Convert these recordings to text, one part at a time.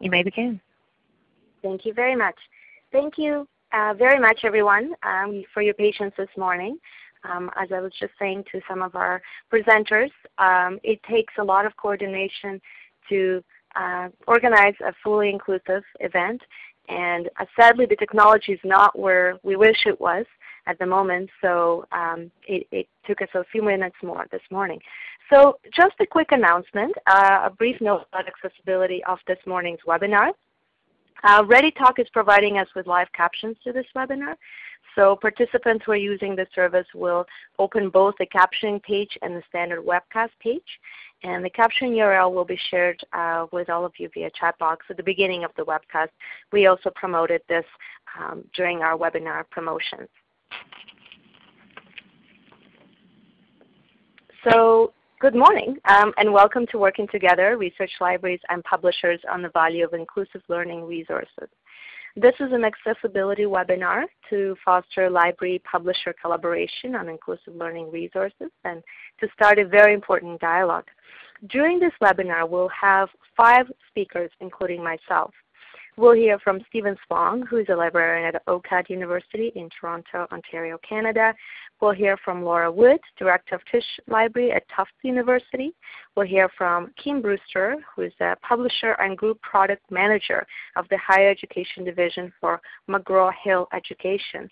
You may begin. Thank you very much. Thank you uh, very much, everyone, um, for your patience this morning. Um, as I was just saying to some of our presenters, um, it takes a lot of coordination to uh, organize a fully inclusive event. And uh, sadly, the technology is not where we wish it was at the moment, so um, it, it, took us a few minutes more this morning. So just a quick announcement, uh, a brief note about accessibility of this morning's webinar. Uh, ReadyTalk is providing us with live captions to this webinar. So participants who are using the service will open both the captioning page and the standard webcast page. And the caption URL will be shared uh, with all of you via chat box at the beginning of the webcast. We also promoted this um, during our webinar promotions. So good morning um, and welcome to Working Together, Research Libraries and Publishers on the Value of Inclusive Learning Resources. This is an accessibility webinar to foster library publisher collaboration on inclusive learning resources and to start a very important dialogue. During this webinar, we'll have five speakers, including myself. We'll hear from Stephen Spong, who is a librarian at OCAD University in Toronto, Ontario, Canada. We'll hear from Laura Wood, Director of Tisch Library at Tufts University. We'll hear from Kim Brewster, who is a publisher and group product manager of the Higher Education Division for McGraw-Hill Education.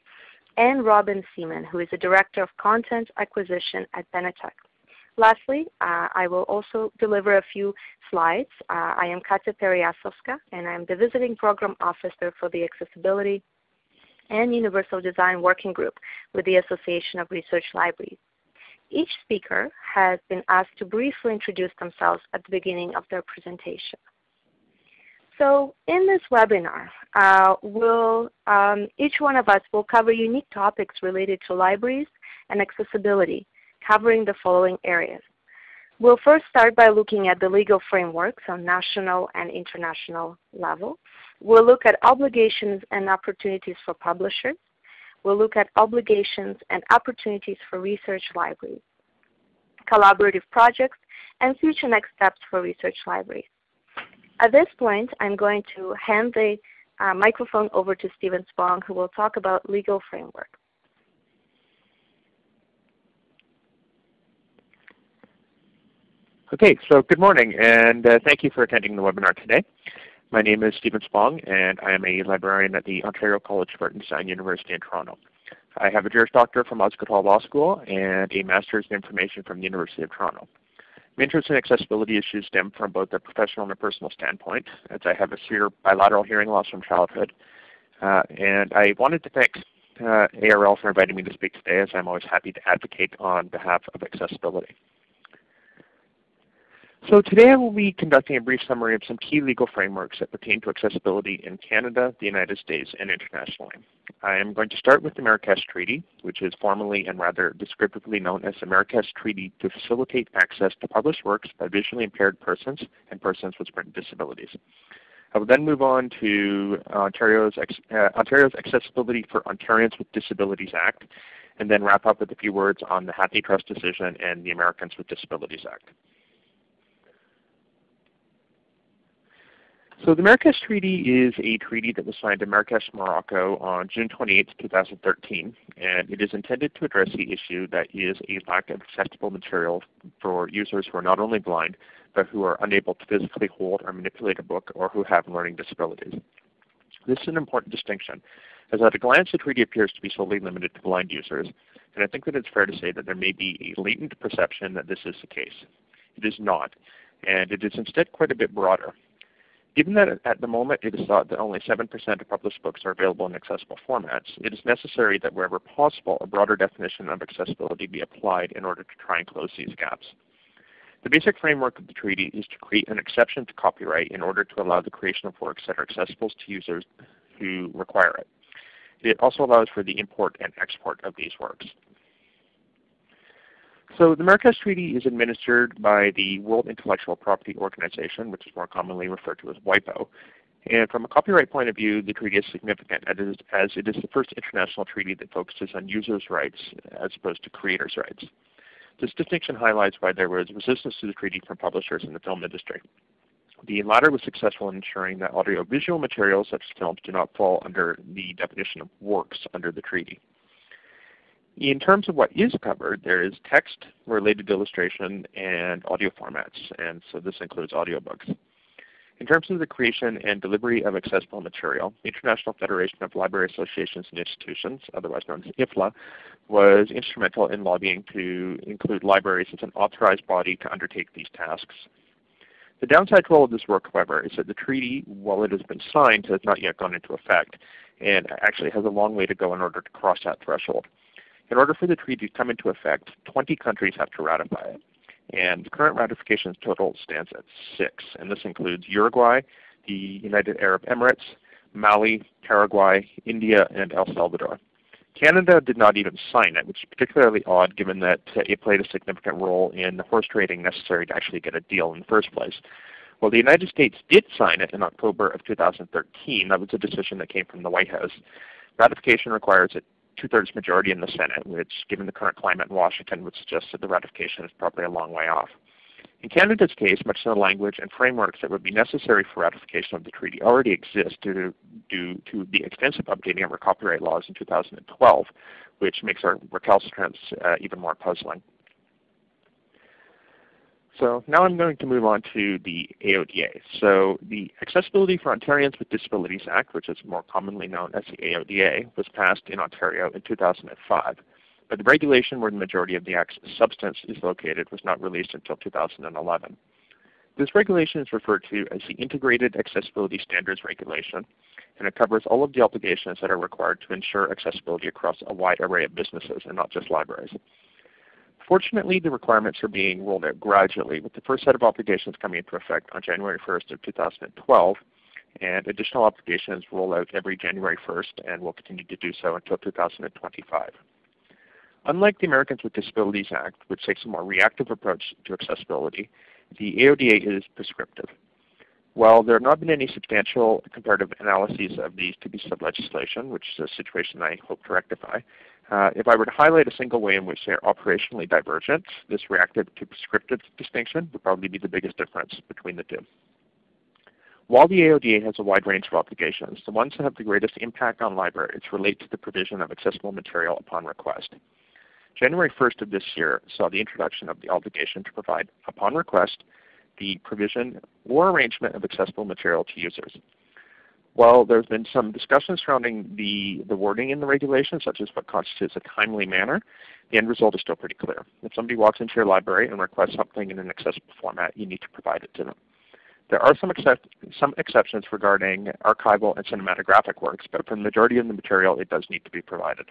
And Robin Seaman, who is the Director of Content Acquisition at Benetech. Lastly, uh, I will also deliver a few slides. Uh, I am Katya Peryasovska, and I'm the Visiting Program Officer for the Accessibility and Universal Design Working Group with the Association of Research Libraries. Each speaker has been asked to briefly introduce themselves at the beginning of their presentation. So in this webinar, uh, we'll, um, each one of us will cover unique topics related to libraries and accessibility covering the following areas. We'll first start by looking at the legal frameworks on national and international level. We'll look at obligations and opportunities for publishers. We'll look at obligations and opportunities for research libraries, collaborative projects, and future next steps for research libraries. At this point, I'm going to hand the uh, microphone over to Stephen Spong, who will talk about legal framework. Okay, so good morning and uh, thank you for attending the webinar today. My name is Stephen Spong and I am a librarian at the Ontario College of Art and Design University in Toronto. I have a Juris Doctor from Osgoode Hall Law School and a Master's in Information from the University of Toronto. My interest in accessibility issues stem from both a professional and a personal standpoint, as I have a severe bilateral hearing loss from childhood. Uh, and I wanted to thank uh, ARL for inviting me to speak today, as I'm always happy to advocate on behalf of accessibility. So today I will be conducting a brief summary of some key legal frameworks that pertain to accessibility in Canada, the United States, and internationally. I am going to start with the Marrakesh Treaty, which is formally and rather descriptively known as the Marrakesh Treaty to facilitate access to published works by visually impaired persons and persons with disabilities. I will then move on to Ontario's, uh, Ontario's Accessibility for Ontarians with Disabilities Act, and then wrap up with a few words on the HathiTrust decision and the Americans with Disabilities Act. So the Marrakesh Treaty is a treaty that was signed in Marrakesh, Morocco on June 28, 2013, and it is intended to address the issue that is a lack of accessible material for users who are not only blind, but who are unable to physically hold or manipulate a book or who have learning disabilities. This is an important distinction, as at a glance the treaty appears to be solely limited to blind users, and I think that it's fair to say that there may be a latent perception that this is the case. It is not, and it is instead quite a bit broader. Given that at the moment it is thought that only 7% of published books are available in accessible formats, it is necessary that wherever possible a broader definition of accessibility be applied in order to try and close these gaps. The basic framework of the treaty is to create an exception to copyright in order to allow the creation of works that are accessible to users who require it. It also allows for the import and export of these works. So the Marrakesh Treaty is administered by the World Intellectual Property Organization, which is more commonly referred to as WIPO. And from a copyright point of view, the treaty is significant as it is the first international treaty that focuses on users' rights as opposed to creators' rights. This distinction highlights why there was resistance to the treaty from publishers in the film industry. The latter was successful in ensuring that audiovisual materials such as films do not fall under the definition of works under the treaty. In terms of what is covered, there is text, related illustration, and audio formats, and so this includes audiobooks. In terms of the creation and delivery of accessible material, the International Federation of Library Associations and Institutions, otherwise known as IFLA, was instrumental in lobbying to include libraries as an authorized body to undertake these tasks. The downside to all of this work, however, is that the treaty, while it has been signed, has not yet gone into effect, and actually has a long way to go in order to cross that threshold. In order for the treaty to come into effect, 20 countries have to ratify it. And the current ratifications total stands at six, and this includes Uruguay, the United Arab Emirates, Mali, Paraguay, India, and El Salvador. Canada did not even sign it, which is particularly odd given that uh, it played a significant role in the horse trading necessary to actually get a deal in the first place. Well, the United States did sign it in October of 2013. That was a decision that came from the White House. Ratification requires a two-thirds majority in the Senate, which, given the current climate in Washington, would suggest that the ratification is probably a long way off. In Canada's case, much of the language and frameworks that would be necessary for ratification of the treaty already exist due to, due to the extensive updating of our copyright laws in 2012, which makes our recalcitrance uh, even more puzzling. So now I'm going to move on to the AODA. So the Accessibility for Ontarians with Disabilities Act, which is more commonly known as the AODA, was passed in Ontario in 2005. But the regulation where the majority of the Act's substance is located was not released until 2011. This regulation is referred to as the Integrated Accessibility Standards Regulation, and it covers all of the obligations that are required to ensure accessibility across a wide array of businesses and not just libraries. Fortunately, the requirements are being rolled out gradually, with the first set of obligations coming into effect on January 1st of 2012, and additional obligations roll out every January 1st and will continue to do so until 2025. Unlike the Americans with Disabilities Act, which takes a more reactive approach to accessibility, the AODA is prescriptive. While there have not been any substantial comparative analyses of these two pieces of legislation, which is a situation I hope to rectify, uh, if I were to highlight a single way in which they are operationally divergent, this reactive to prescriptive distinction would probably be the biggest difference between the two. While the AODA has a wide range of obligations, the ones that have the greatest impact on libraries relate to the provision of accessible material upon request. January 1st of this year saw the introduction of the obligation to provide, upon request, the provision or arrangement of accessible material to users. While there's been some discussion surrounding the, the wording in the regulation, such as what constitutes a timely manner, the end result is still pretty clear. If somebody walks into your library and requests something in an accessible format, you need to provide it to them. There are some, accept some exceptions regarding archival and cinematographic works, but for the majority of the material, it does need to be provided.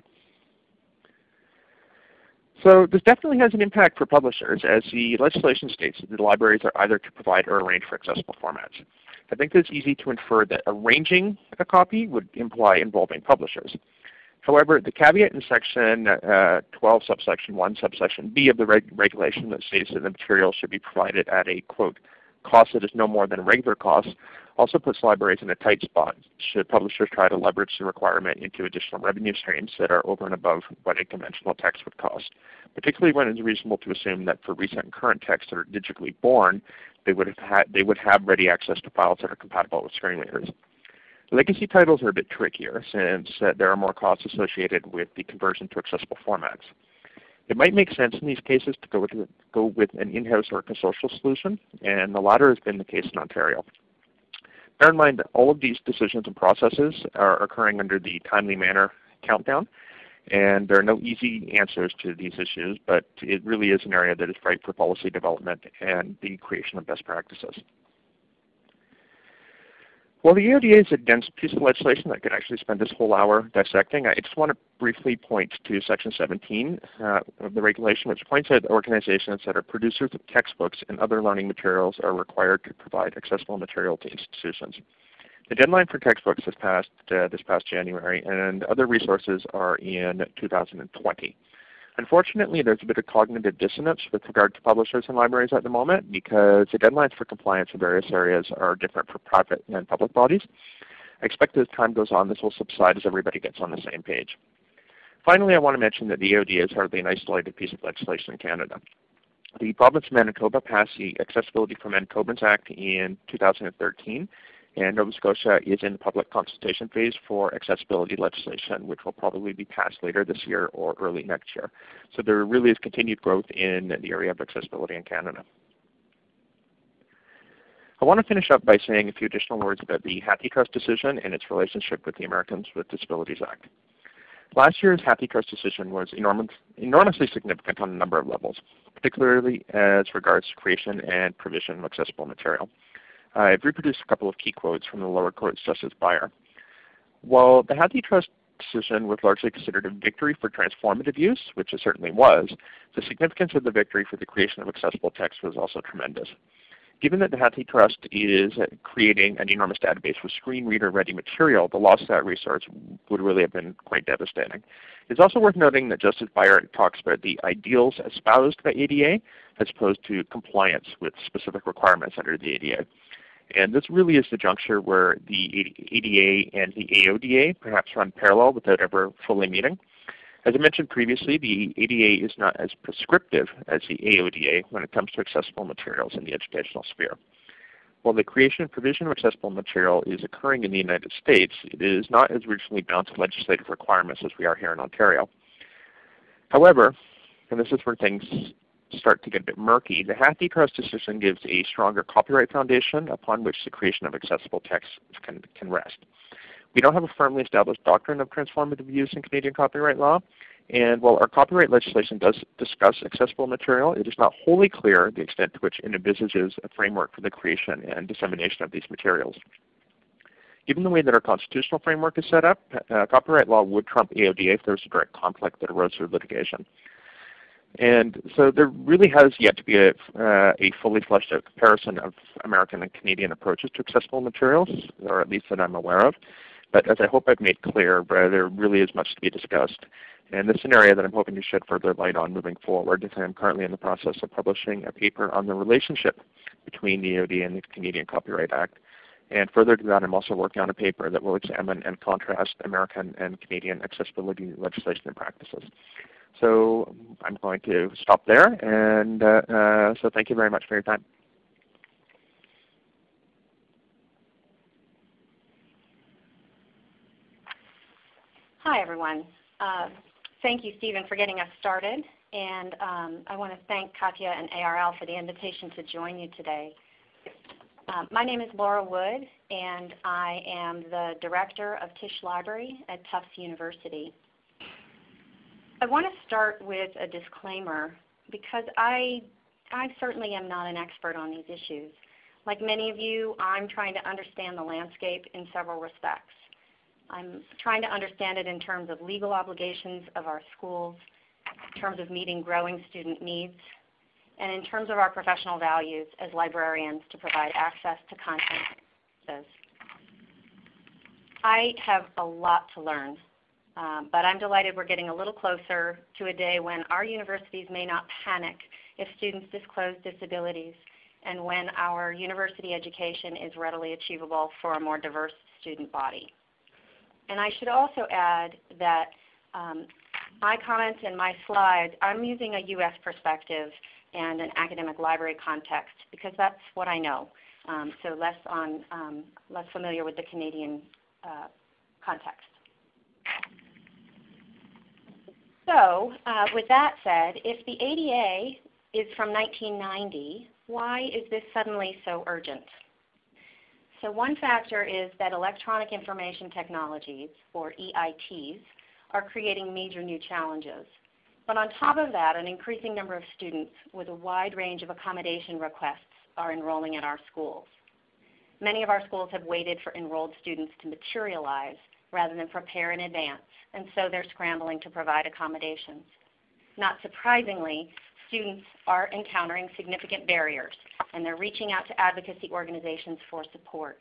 So this definitely has an impact for publishers as the legislation states that the libraries are either to provide or arrange for accessible formats. I think it's easy to infer that arranging a copy would imply involving publishers. However, the caveat in section uh, 12 subsection 1 subsection B of the reg regulation that states that the material should be provided at a quote cost that is no more than regular costs also puts libraries in a tight spot should publishers try to leverage the requirement into additional revenue streams that are over and above what a conventional text would cost, particularly when it's reasonable to assume that for recent and current texts that are digitally born, they would have, had, they would have ready access to files that are compatible with screen readers. Legacy titles are a bit trickier since uh, there are more costs associated with the conversion to accessible formats. It might make sense in these cases to go with, go with an in-house or a consortial solution, and the latter has been the case in Ontario. Bear in mind that all of these decisions and processes are occurring under the timely manner countdown, and there are no easy answers to these issues, but it really is an area that is ripe for policy development and the creation of best practices. Well, the AODA is a dense piece of legislation that could actually spend this whole hour dissecting. I just want to briefly point to Section 17 uh, of the regulation, which points out that organizations that are producers of textbooks and other learning materials are required to provide accessible material to institutions. The deadline for textbooks has passed uh, this past January, and other resources are in 2020. Unfortunately, there's a bit of cognitive dissonance with regard to publishers and libraries at the moment because the deadlines for compliance in various areas are different for private and public bodies. I expect as time goes on this will subside as everybody gets on the same page. Finally, I want to mention that the AOD is hardly an isolated piece of legislation in Canada. The province of Manitoba passed the Accessibility for Manitobans Act in 2013, and Nova Scotia is in the public consultation phase for accessibility legislation, which will probably be passed later this year or early next year. So there really is continued growth in the area of accessibility in Canada. I want to finish up by saying a few additional words about the HathiTrust decision and its relationship with the Americans with Disabilities Act. Last year's HathiTrust decision was enormous, enormously significant on a number of levels, particularly as regards creation and provision of accessible material. Uh, I've reproduced a couple of key quotes from the lower court's Justice Baer. While the HathiTrust decision was largely considered a victory for transformative use, which it certainly was, the significance of the victory for the creation of accessible text was also tremendous. Given that the HathiTrust is creating an enormous database for screen reader ready material, the loss of that resource would really have been quite devastating. It's also worth noting that Justice Baer talks about the ideals espoused by ADA as opposed to compliance with specific requirements under the ADA. And this really is the juncture where the ADA and the AODA perhaps run parallel without ever fully meeting. As I mentioned previously, the ADA is not as prescriptive as the AODA when it comes to accessible materials in the educational sphere. While the creation and provision of accessible material is occurring in the United States, it is not as rigidly bound to legislative requirements as we are here in Ontario. However, and this is where things start to get a bit murky, the HathiTrust decision gives a stronger copyright foundation upon which the creation of accessible text can, can rest. We don't have a firmly established doctrine of transformative use in Canadian copyright law, and while our copyright legislation does discuss accessible material, it is not wholly clear the extent to which it envisages a framework for the creation and dissemination of these materials. Given the way that our constitutional framework is set up, uh, copyright law would trump AODA if there was a direct conflict that arose through litigation. And so there really has yet to be a, uh, a fully fleshed out comparison of American and Canadian approaches to accessible materials, or at least that I'm aware of. But as I hope I've made clear, there really is much to be discussed. And this is an area that I'm hoping to shed further light on moving forward. I'm currently in the process of publishing a paper on the relationship between the AOD and the Canadian Copyright Act. And further to that, I'm also working on a paper that will examine and contrast American and Canadian accessibility legislation and practices. So I'm going to stop there, and uh, uh, so thank you very much for your time. Hi, everyone. Uh, thank you, Stephen, for getting us started. And um, I want to thank Katya and ARL for the invitation to join you today. Um, my name is Laura Wood, and I am the Director of Tisch Library at Tufts University. I want to start with a disclaimer because I, I certainly am not an expert on these issues. Like many of you, I'm trying to understand the landscape in several respects. I'm trying to understand it in terms of legal obligations of our schools, in terms of meeting growing student needs, and in terms of our professional values as librarians to provide access to content. I have a lot to learn, um, but I'm delighted we're getting a little closer to a day when our universities may not panic if students disclose disabilities and when our university education is readily achievable for a more diverse student body. And I should also add that um, my comments and my slides, I'm using a U.S. perspective and an academic library context because that's what I know. Um, so less on um, less familiar with the Canadian uh, context. So uh, with that said, if the ADA is from 1990, why is this suddenly so urgent? So one factor is that electronic information technologies, or EITs, are creating major new challenges. But on top of that, an increasing number of students with a wide range of accommodation requests are enrolling at our schools. Many of our schools have waited for enrolled students to materialize rather than prepare in advance, and so they're scrambling to provide accommodations. Not surprisingly, students are encountering significant barriers, and they're reaching out to advocacy organizations for support.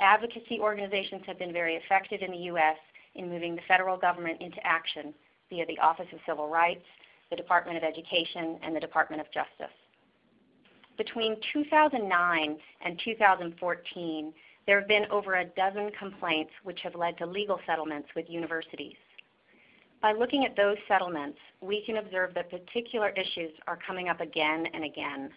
Advocacy organizations have been very effective in the U.S. in moving the federal government into action via the Office of Civil Rights, the Department of Education, and the Department of Justice. Between 2009 and 2014, there have been over a dozen complaints which have led to legal settlements with universities. By looking at those settlements, we can observe that particular issues are coming up again and again.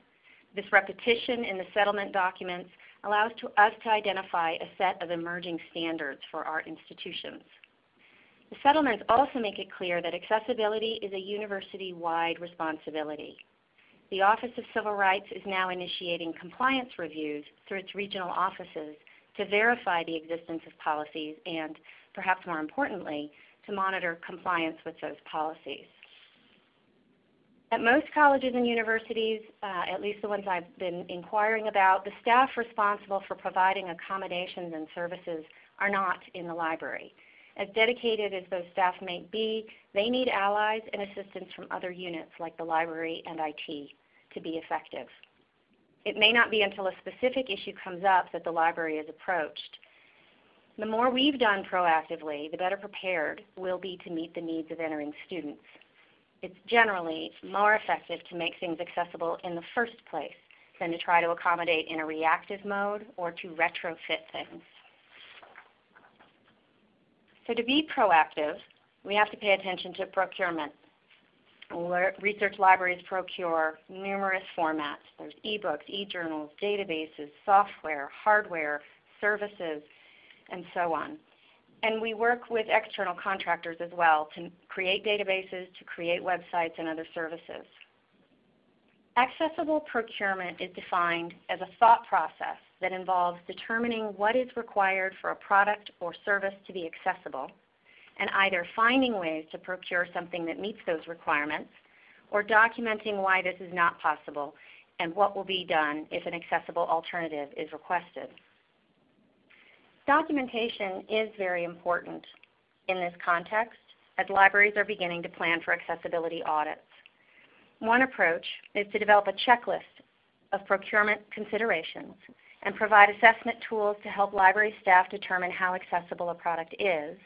This repetition in the settlement documents allows to us to identify a set of emerging standards for our institutions. The settlements also make it clear that accessibility is a university-wide responsibility. The Office of Civil Rights is now initiating compliance reviews through its regional offices to verify the existence of policies and, perhaps more importantly, to monitor compliance with those policies. At most colleges and universities, uh, at least the ones I've been inquiring about, the staff responsible for providing accommodations and services are not in the library. As dedicated as those staff may be, they need allies and assistance from other units like the library and IT to be effective. It may not be until a specific issue comes up that the library is approached. The more we've done proactively, the better prepared we'll be to meet the needs of entering students. It's generally more effective to make things accessible in the first place than to try to accommodate in a reactive mode or to retrofit things. So to be proactive, we have to pay attention to procurement. Research libraries procure numerous formats. There's ebooks, e-journals, databases, software, hardware, services, and so on. And we work with external contractors as well to create databases, to create websites and other services. Accessible procurement is defined as a thought process that involves determining what is required for a product or service to be accessible, and either finding ways to procure something that meets those requirements, or documenting why this is not possible and what will be done if an accessible alternative is requested. Documentation is very important in this context as libraries are beginning to plan for accessibility audits. One approach is to develop a checklist of procurement considerations and provide assessment tools to help library staff determine how accessible a product is,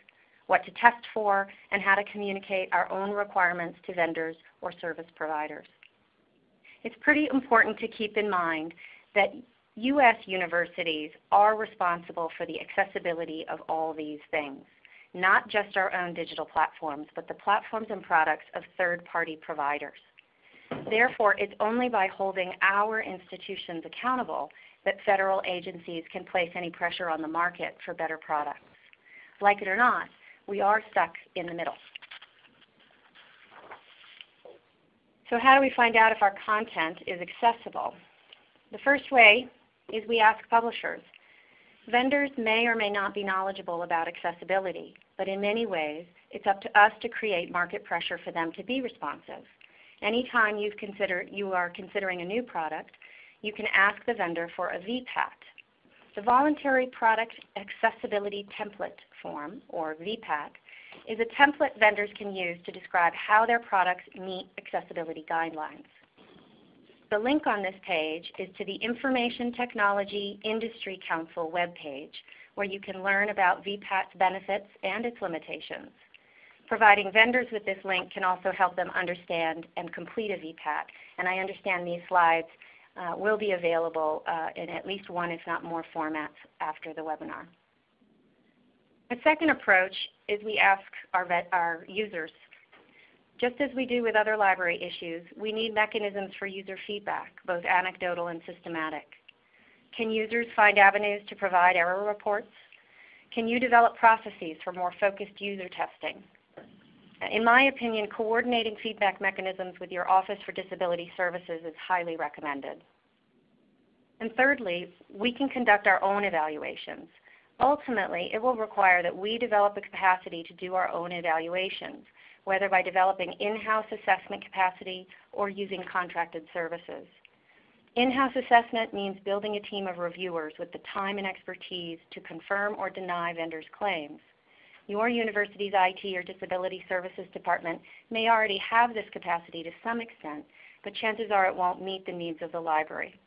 what to test for, and how to communicate our own requirements to vendors or service providers. It's pretty important to keep in mind that U.S. universities are responsible for the accessibility of all these things, not just our own digital platforms, but the platforms and products of third-party providers. Therefore, it's only by holding our institutions accountable that federal agencies can place any pressure on the market for better products. Like it or not, we are stuck in the middle. So how do we find out if our content is accessible? The first way is we ask publishers. Vendors may or may not be knowledgeable about accessibility, but in many ways it's up to us to create market pressure for them to be responsive. Anytime you consider, you are considering a new product, you can ask the vendor for a VPAT. The Voluntary Product Accessibility Template Form, or VPAT, is a template vendors can use to describe how their products meet accessibility guidelines. The link on this page is to the Information Technology Industry Council webpage, where you can learn about VPAT's benefits and its limitations. Providing vendors with this link can also help them understand and complete a VPAT, and I understand these slides will be available uh, in at least one, if not more, formats after the webinar. A second approach is we ask our, our users just as we do with other library issues, we need mechanisms for user feedback, both anecdotal and systematic. Can users find avenues to provide error reports? Can you develop processes for more focused user testing? In my opinion, coordinating feedback mechanisms with your Office for Disability Services is highly recommended. And thirdly, we can conduct our own evaluations. Ultimately, it will require that we develop a capacity to do our own evaluations whether by developing in-house assessment capacity or using contracted services. In-house assessment means building a team of reviewers with the time and expertise to confirm or deny vendors' claims. Your university's IT or disability services department may already have this capacity to some extent, but chances are it won't meet the needs of the library.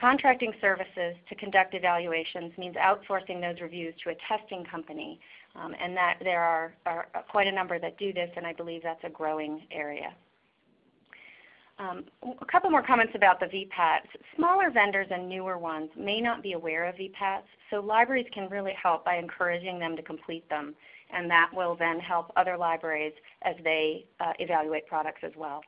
Contracting services to conduct evaluations means outsourcing those reviews to a testing company um, and that there are, are, quite a number that do this, and I believe that's a growing area. Um, a couple more comments about the VPATs. Smaller vendors and newer ones may not be aware of VPATs, so libraries can really help by encouraging them to complete them and that will then help other libraries as they uh, evaluate products as well.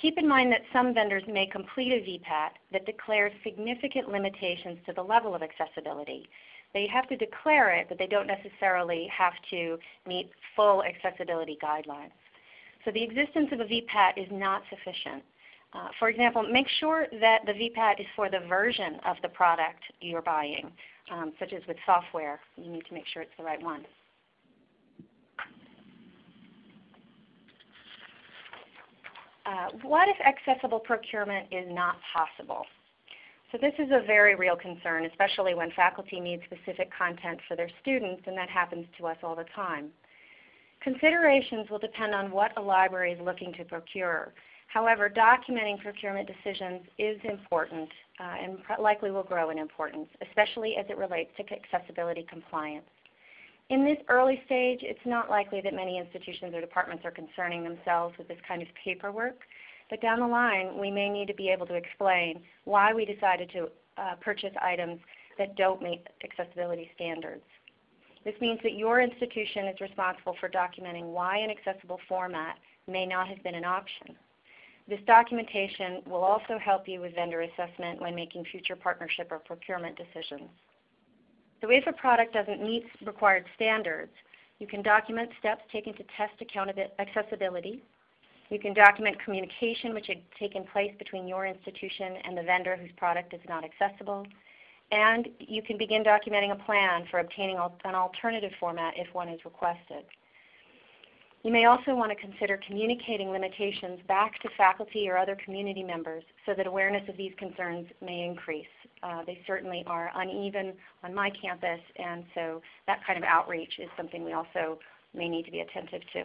Keep in mind that some vendors may complete a VPAT that declares significant limitations to the level of accessibility. They have to declare it, but they don't necessarily have to meet full accessibility guidelines. So the existence of a VPAT is not sufficient. Uh, for example, make sure that the VPAT is for the version of the product you're buying, um, such as with software. You need to make sure it's the right one. Uh, what if accessible procurement is not possible? So this is a very real concern, especially when faculty need specific content for their students, and that happens to us all the time. Considerations will depend on what a library is looking to procure. However, documenting procurement decisions is important uh, and likely will grow in importance, especially as it relates to accessibility compliance. In this early stage, it's not likely that many institutions or departments are concerning themselves with this kind of paperwork, but down the line we may need to be able to explain why we decided to uh, purchase items that don't meet accessibility standards. This means that your institution is responsible for documenting why an accessible format may not have been an option. This documentation will also help you with vendor assessment when making future partnership or procurement decisions. So if a product doesn't meet required standards, you can document steps taken to test accessibility. You can document communication which had taken place between your institution and the vendor whose product is not accessible. And you can begin documenting a plan for obtaining an alternative format if one is requested. You may also want to consider communicating limitations back to faculty or other community members so that awareness of these concerns may increase. Uh, they certainly are uneven on my campus, and so that kind of outreach is something we also may need to be attentive to.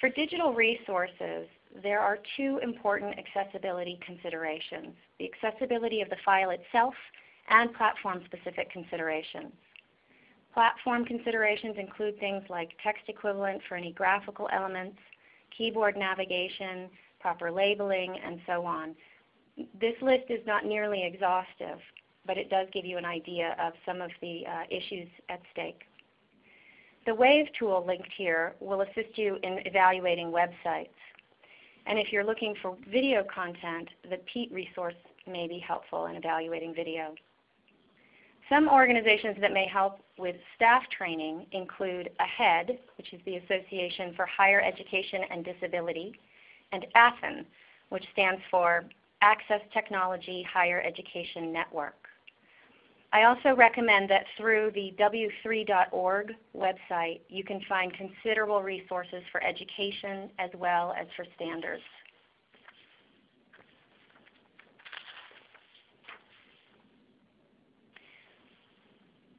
For digital resources, there are two important accessibility considerations, the accessibility of the file itself and platform-specific considerations. Platform considerations include things like text equivalent for any graphical elements, keyboard navigation, proper labeling, and so on. This list is not nearly exhaustive, but it does give you an idea of some of the uh, issues at stake. The WAVE tool linked here will assist you in evaluating websites. And if you're looking for video content, the PEAT resource may be helpful in evaluating video. Some organizations that may help with staff training include AHEAD, which is the Association for Higher Education and Disability, and ATHEN, which stands for Access Technology Higher Education Network. I also recommend that through the w3.org website you can find considerable resources for education as well as for standards.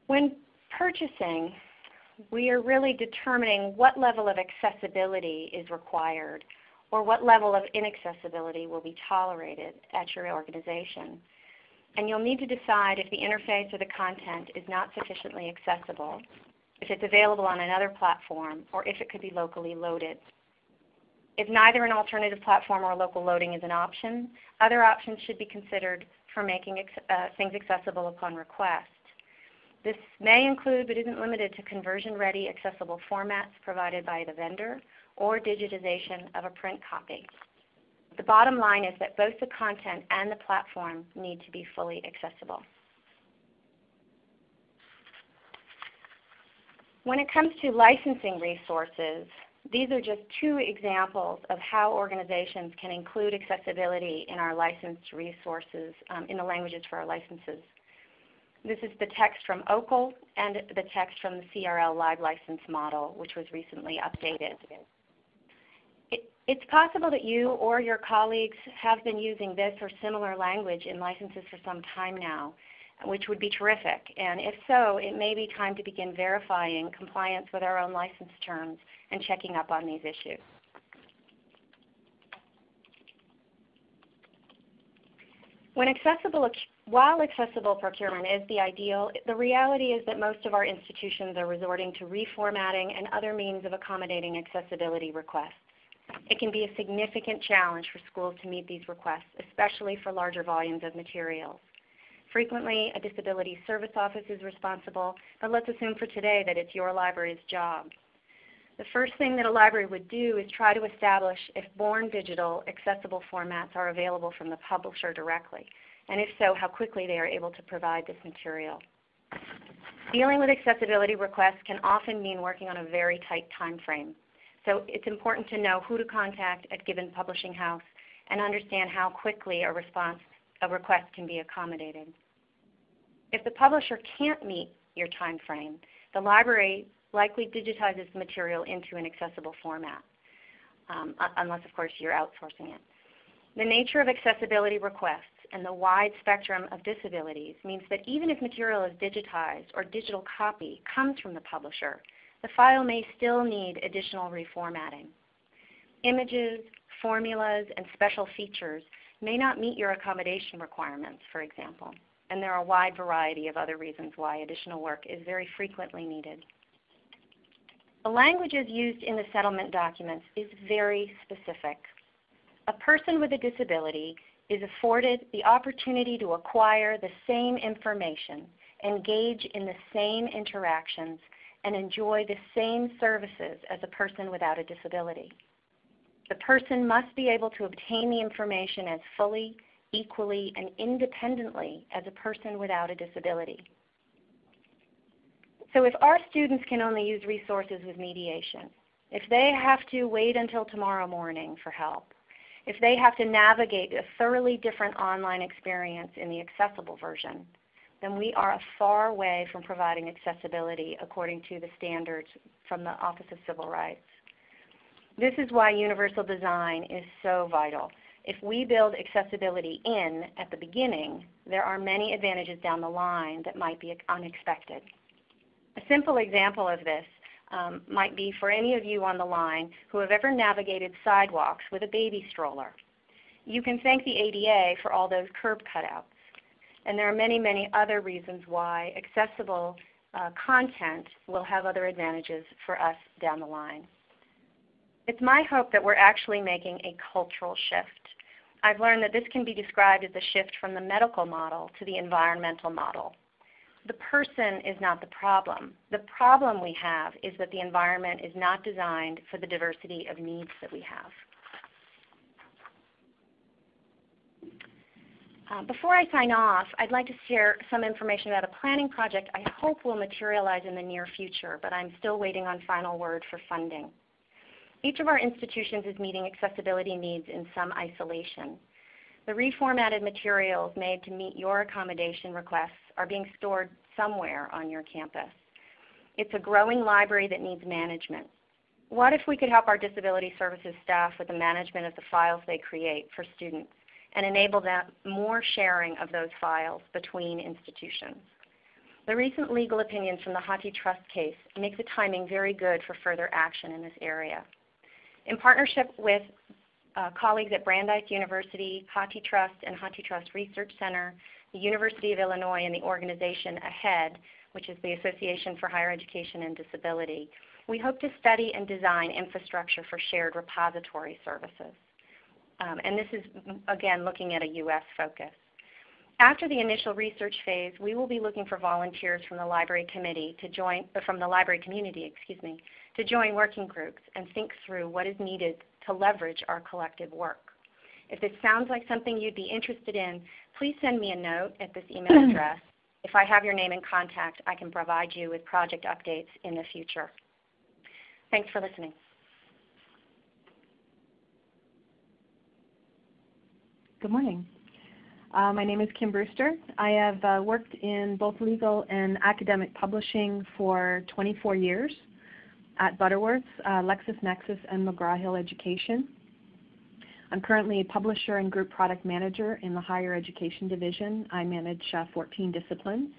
When purchasing, we are really determining what level of accessibility is required or what level of inaccessibility will be tolerated at your organization. And you'll need to decide if the interface or the content is not sufficiently accessible, if it's available on another platform, or if it could be locally loaded. If neither an alternative platform or local loading is an option, other options should be considered for making uh, things accessible upon request. This may include but isn't limited to conversion-ready accessible formats provided by the vendor or digitization of a print copy. The bottom line is that both the content and the platform need to be fully accessible. When it comes to licensing resources, these are just two examples of how organizations can include accessibility in our licensed resources, um, in the languages for our licenses. This is the text from OCL and the text from the CRL LibLicense model, which was recently updated. It, it's possible that you or your colleagues have been using this or similar language in licenses for some time now, which would be terrific. And if so, it may be time to begin verifying compliance with our own license terms and checking up on these issues. When accessible while accessible procurement is the ideal, the reality is that most of our institutions are resorting to reformatting and other means of accommodating accessibility requests. It can be a significant challenge for schools to meet these requests, especially for larger volumes of materials. Frequently, a disability service office is responsible, but let's assume for today that it's your library's job. The first thing that a library would do is try to establish if born digital accessible formats are available from the publisher directly, and if so, how quickly they are able to provide this material. Dealing with accessibility requests can often mean working on a very tight time frame. So it's important to know who to contact at given publishing house and understand how quickly a response, a request can be accommodated. If the publisher can't meet your time frame, the library likely digitizes the material into an accessible format, um, unless of course you're outsourcing it. The nature of accessibility requests and the wide spectrum of disabilities means that even if material is digitized or digital copy comes from the publisher, the file may still need additional reformatting. Images, formulas, and special features may not meet your accommodation requirements, for example, and there are a wide variety of other reasons why additional work is very frequently needed. The languages used in the settlement documents is very specific. A person with a disability is afforded the opportunity to acquire the same information, engage in the same interactions, and enjoy the same services as a person without a disability. The person must be able to obtain the information as fully, equally, and independently as a person without a disability. So if our students can only use resources with mediation, if they have to wait until tomorrow morning for help, if they have to navigate a thoroughly different online experience in the accessible version, then we are a far way from providing accessibility according to the standards from the Office of Civil Rights. This is why universal design is so vital. If we build accessibility in at the beginning, there are many advantages down the line that might be unexpected. A simple example of this um, might be for any of you on the line who have ever navigated sidewalks with a baby stroller. You can thank the ADA for all those curb cutouts. And there are many, many other reasons why accessible uh, content will have other advantages for us down the line. It's my hope that we're actually making a cultural shift. I've learned that this can be described as a shift from the medical model to the environmental model. The person is not the problem. The problem we have is that the environment is not designed for the diversity of needs that we have. Uh, before I sign off, I'd like to share some information about a planning project I hope will materialize in the near future, but I'm still waiting on final word for funding. Each of our institutions is meeting accessibility needs in some isolation. The reformatted materials made to meet your accommodation requests are being stored somewhere on your campus. It's a growing library that needs management. What if we could help our disability services staff with the management of the files they create for students? and enable more sharing of those files between institutions. The recent legal opinions from the HathiTrust case make the timing very good for further action in this area. In partnership with uh, colleagues at Brandeis University, HathiTrust, and HathiTrust Research Center, the University of Illinois, and the organization AHEAD, which is the Association for Higher Education and Disability, we hope to study and design infrastructure for shared repository services. Um, and this is, again, looking at a U.S. focus. After the initial research phase, we will be looking for volunteers from the library committee to join, from the library community, excuse me, to join working groups and think through what is needed to leverage our collective work. If this sounds like something you'd be interested in, please send me a note at this email address. If I have your name and contact, I can provide you with project updates in the future. Thanks for listening. Good morning. Uh, my name is Kim Brewster. I have uh, worked in both legal and academic publishing for 24 years at Butterworth, uh, LexisNexis, and McGraw-Hill Education. I'm currently a publisher and group product manager in the higher education division. I manage uh, 14 disciplines.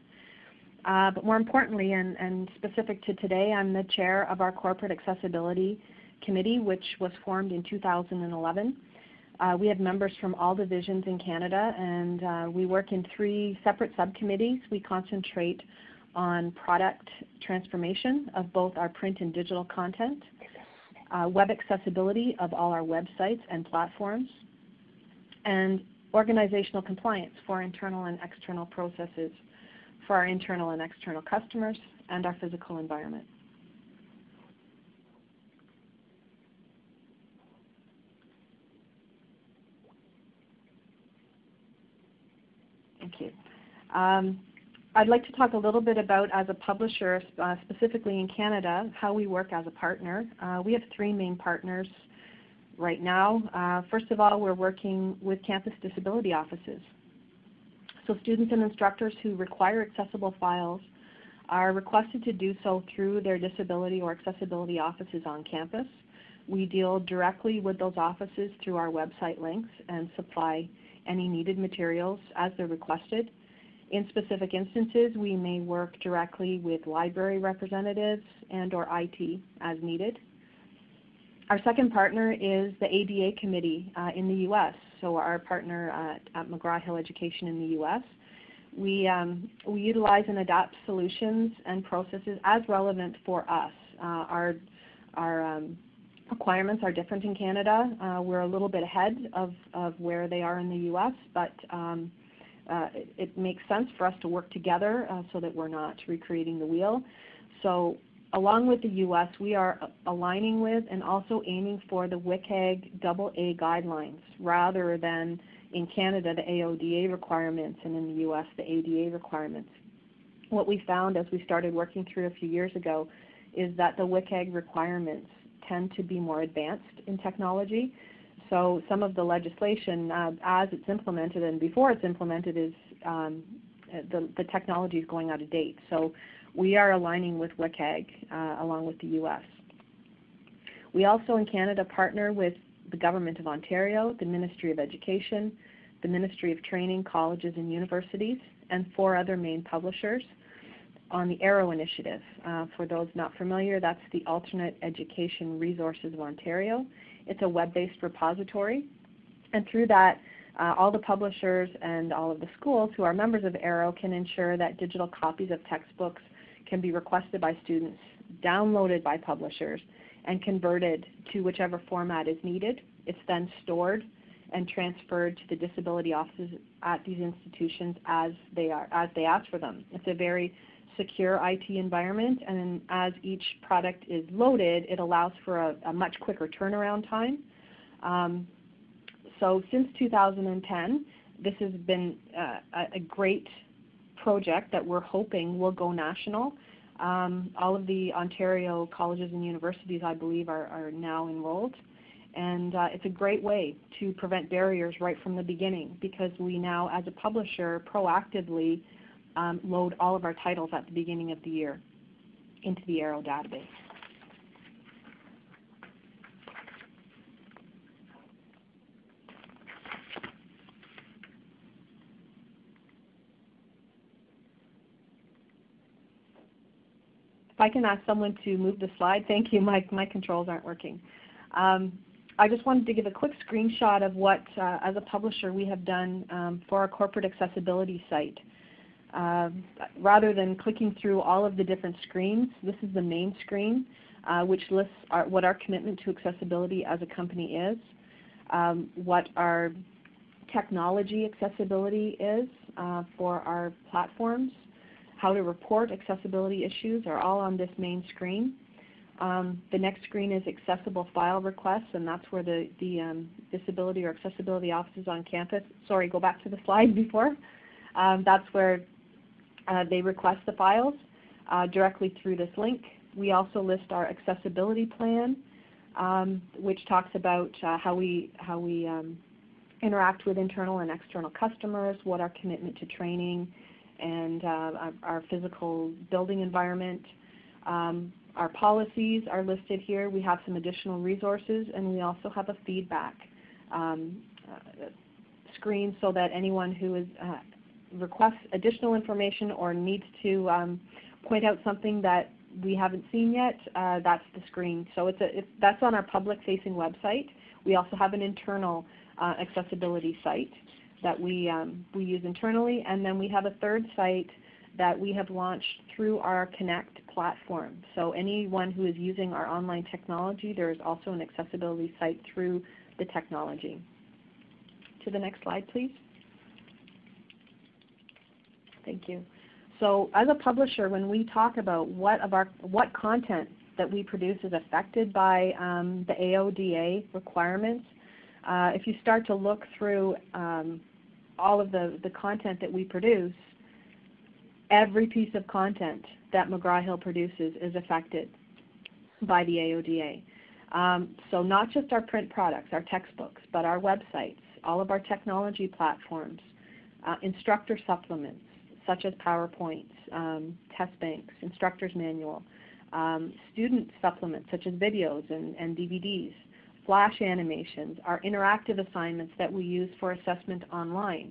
Uh, but more importantly, and, and specific to today, I'm the chair of our Corporate Accessibility Committee, which was formed in 2011. Uh, we have members from all divisions in Canada, and uh, we work in three separate subcommittees. We concentrate on product transformation of both our print and digital content, uh, web accessibility of all our websites and platforms, and organizational compliance for internal and external processes for our internal and external customers and our physical environment. Thank you. Um, I'd like to talk a little bit about, as a publisher, uh, specifically in Canada, how we work as a partner. Uh, we have three main partners right now. Uh, first of all, we're working with campus disability offices. So students and instructors who require accessible files are requested to do so through their disability or accessibility offices on campus. We deal directly with those offices through our website links and supply any needed materials as they're requested. In specific instances, we may work directly with library representatives and or IT as needed. Our second partner is the ADA Committee uh, in the U.S., so our partner at, at McGraw-Hill Education in the U.S. We, um, we utilize and adapt solutions and processes as relevant for us. Uh, our our um, requirements are different in Canada. Uh, we're a little bit ahead of, of where they are in the U.S., but um, uh, it, it, makes sense for us to work together uh, so that we're not recreating the wheel. So along with the U.S., we are aligning with and also aiming for the WCAG AA guidelines rather than in Canada the AODA requirements and in the U.S. the ADA requirements. What we found as we started working through a few years ago is that the WCAG requirements tend to be more advanced in technology. So some of the legislation uh, as it's implemented and before it's implemented is um, the, the technology is going out of date. So we are aligning with WCAG uh, along with the U.S. We also in Canada partner with the Government of Ontario, the Ministry of Education, the Ministry of Training, Colleges and Universities, and four other main publishers on the AERO initiative. Uh, for those not familiar, that's the Alternate Education Resources of Ontario. It's a web-based repository, and through that, uh, all the publishers and all of the schools who are members of AERO can ensure that digital copies of textbooks can be requested by students, downloaded by publishers, and converted to whichever format is needed. It's then stored and transferred to the disability offices at these institutions as they are as they ask for them. It's a very secure IT environment, and then as each product is loaded, it allows for a, a much quicker turnaround time. Um, so since 2010, this has been uh, a great project that we're hoping will go national. Um, all of the Ontario colleges and universities, I believe, are, are now enrolled. And uh, it's a great way to prevent barriers right from the beginning because we now, as a publisher, proactively um, load all of our titles at the beginning of the year into the AERO database. If I can ask someone to move the slide, thank you. My, my controls aren't working. Um, I just wanted to give a quick screenshot of what, uh, as a publisher, we have done um, for our corporate accessibility site. Uh, rather than clicking through all of the different screens, this is the main screen, uh, which lists our, what our commitment to accessibility as a company is, um, what our technology accessibility is uh, for our platforms, how to report accessibility issues are all on this main screen. Um, the next screen is accessible file requests, and that's where the, the um, disability or accessibility offices on campus, sorry, go back to the slide before. Um, that's where they request the files uh, directly through this link. We also list our accessibility plan, um, which talks about uh, how we, how we um, interact with internal and external customers, what our commitment to training and uh, our, our, physical building environment. Um, our policies are listed here. We have some additional resources, and we also have a feedback um, uh, screen so that anyone who is uh, requests additional information or needs to um, point out something that we haven't seen yet, uh, that's the screen. So it's a, that's on our public-facing website. We also have an internal uh, accessibility site that we, um, we use internally, and then we have a third site that we have launched through our Connect platform. So anyone who is using our online technology, there is also an accessibility site through the technology. to the next slide, please. Thank you. So as a publisher, when we talk about what of our what content that we produce is affected by um, the AODA requirements, uh, if you start to look through um, all of the, the content that we produce, every piece of content that McGraw-Hill produces is affected by the AODA. Um, so not just our print products, our textbooks, but our websites, all of our technology platforms, uh, instructor supplements such as PowerPoints, um, test banks, instructor's manual, um, student supplements such as videos and, and DVDs, flash animations, our interactive assignments that we use for assessment online,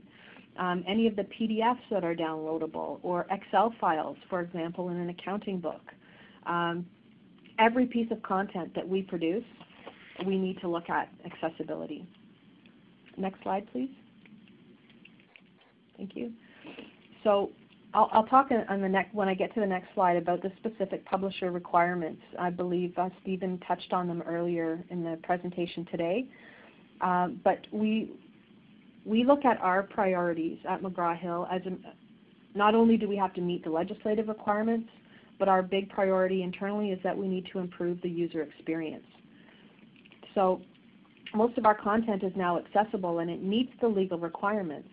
um, any of the PDFs that are downloadable, or Excel files, for example, in an accounting book. Um, every piece of content that we produce, we need to look at accessibility. Next slide, please. Thank you. So I'll, I'll talk on the next, when I get to the next slide about the specific publisher requirements. I believe uh, Stephen touched on them earlier in the presentation today. Uh, but we, we look at our priorities at McGraw-Hill as a, not only do we have to meet the legislative requirements, but our big priority internally is that we need to improve the user experience. So most of our content is now accessible and it meets the legal requirements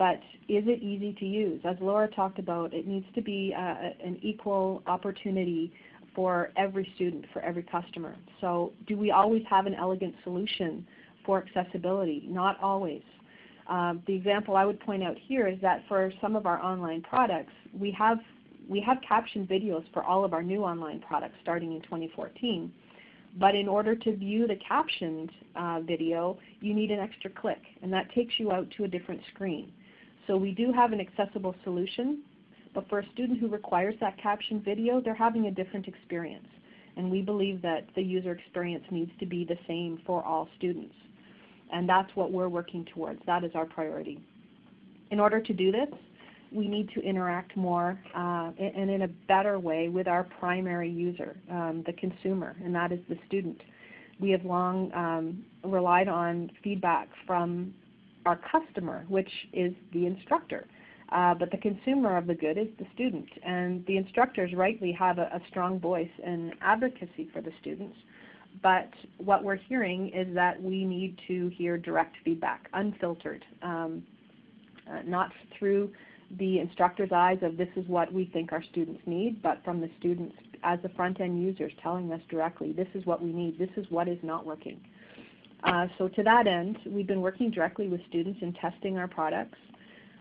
but is it easy to use? As Laura talked about, it needs to be uh, an equal opportunity for every student, for every customer. So do we always have an elegant solution for accessibility? Not always. Um, the example I would point out here is that for some of our online products, we have, we have captioned videos for all of our new online products starting in 2014. But in order to view the captioned uh, video, you need an extra click, and that takes you out to a different screen. So we do have an accessible solution, but for a student who requires that captioned video, they're having a different experience. And we believe that the user experience needs to be the same for all students. And that's what we're working towards. That is our priority. In order to do this, we need to interact more uh, and in a better way with our primary user, um, the consumer, and that is the student. We have long um, relied on feedback from our customer, which is the instructor. Uh, but the consumer of the good is the student. And the instructors rightly have a, a, strong voice and advocacy for the students. But what we're hearing is that we need to hear direct feedback, unfiltered, um, uh, not through the instructor's eyes of this is what we think our students need, but from the students as the front-end users telling us directly, this is what we need, this is what is not working. Uh, so to that end, we've been working directly with students in testing our products,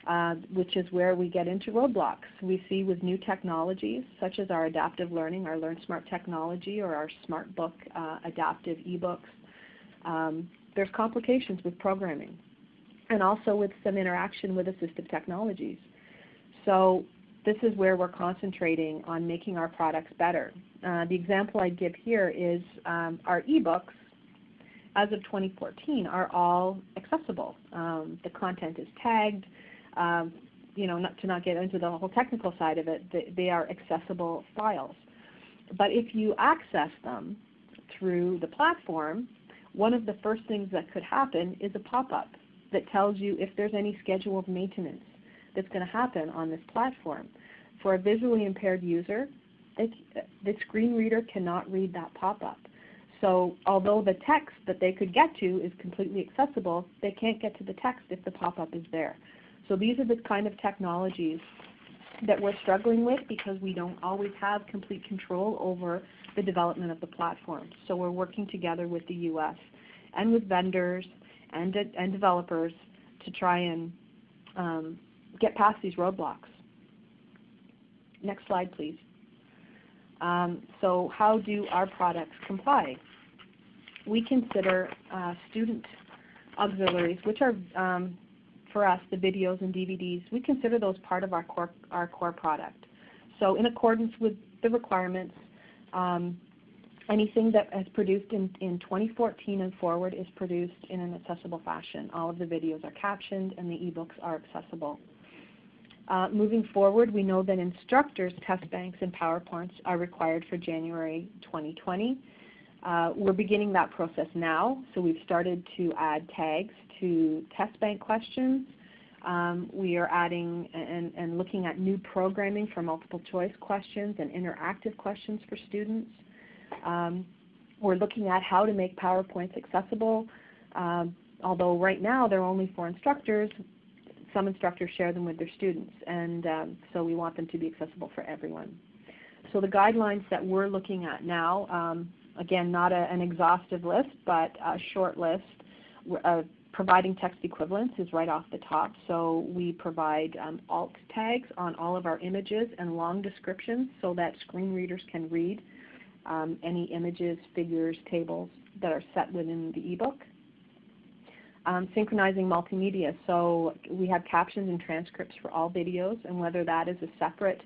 uh, which is where we get into roadblocks. We see with new technologies, such as our adaptive learning, our LearnSmart technology, or our SmartBook uh, adaptive ebooks, um, there's complications with programming, and also with some interaction with assistive technologies. So this is where we're concentrating on making our products better. Uh, the example I give here is um, our ebooks as of 2014 are all accessible. Um, the content is tagged. Um, you know, not to not get into the whole technical side of it, they, they are accessible files. But if you access them through the platform, one of the first things that could happen is a pop-up that tells you if there's any scheduled maintenance that's going to happen on this platform. For a visually impaired user, the screen reader cannot read that pop-up. So although the text that they could get to is completely accessible, they can't get to the text if the pop-up is there. So these are the kind of technologies that we're struggling with because we don't always have complete control over the development of the platform. So we're working together with the U.S. and with vendors and, and developers to try and um, get past these roadblocks. Next slide, please. Um, so how do our products comply? We consider uh, student auxiliaries, which are um, for us the videos and DVDs. We consider those part of our core our core product. So in accordance with the requirements, um, anything that is produced in, in 2014 and forward is produced in an accessible fashion. All of the videos are captioned and the ebooks are accessible. Uh, moving forward, we know that instructors' test banks and PowerPoints are required for January 2020. Uh, we're beginning that process now, so we've started to add tags to test bank questions. Um, we are adding and, and, looking at new programming for multiple choice questions and interactive questions for students. Um, we're looking at how to make PowerPoints accessible. Um, although right now they're only for instructors, some instructors share them with their students, and um, so we want them to be accessible for everyone. So the guidelines that we're looking at now, um, again, not a, an exhaustive list, but a short list. Uh, providing text equivalents is right off the top. So we provide um, alt tags on all of our images and long descriptions so that screen readers can read um, any images, figures, tables that are set within the ebook. Um, synchronizing multimedia. So we have captions and transcripts for all videos, and whether that is a separate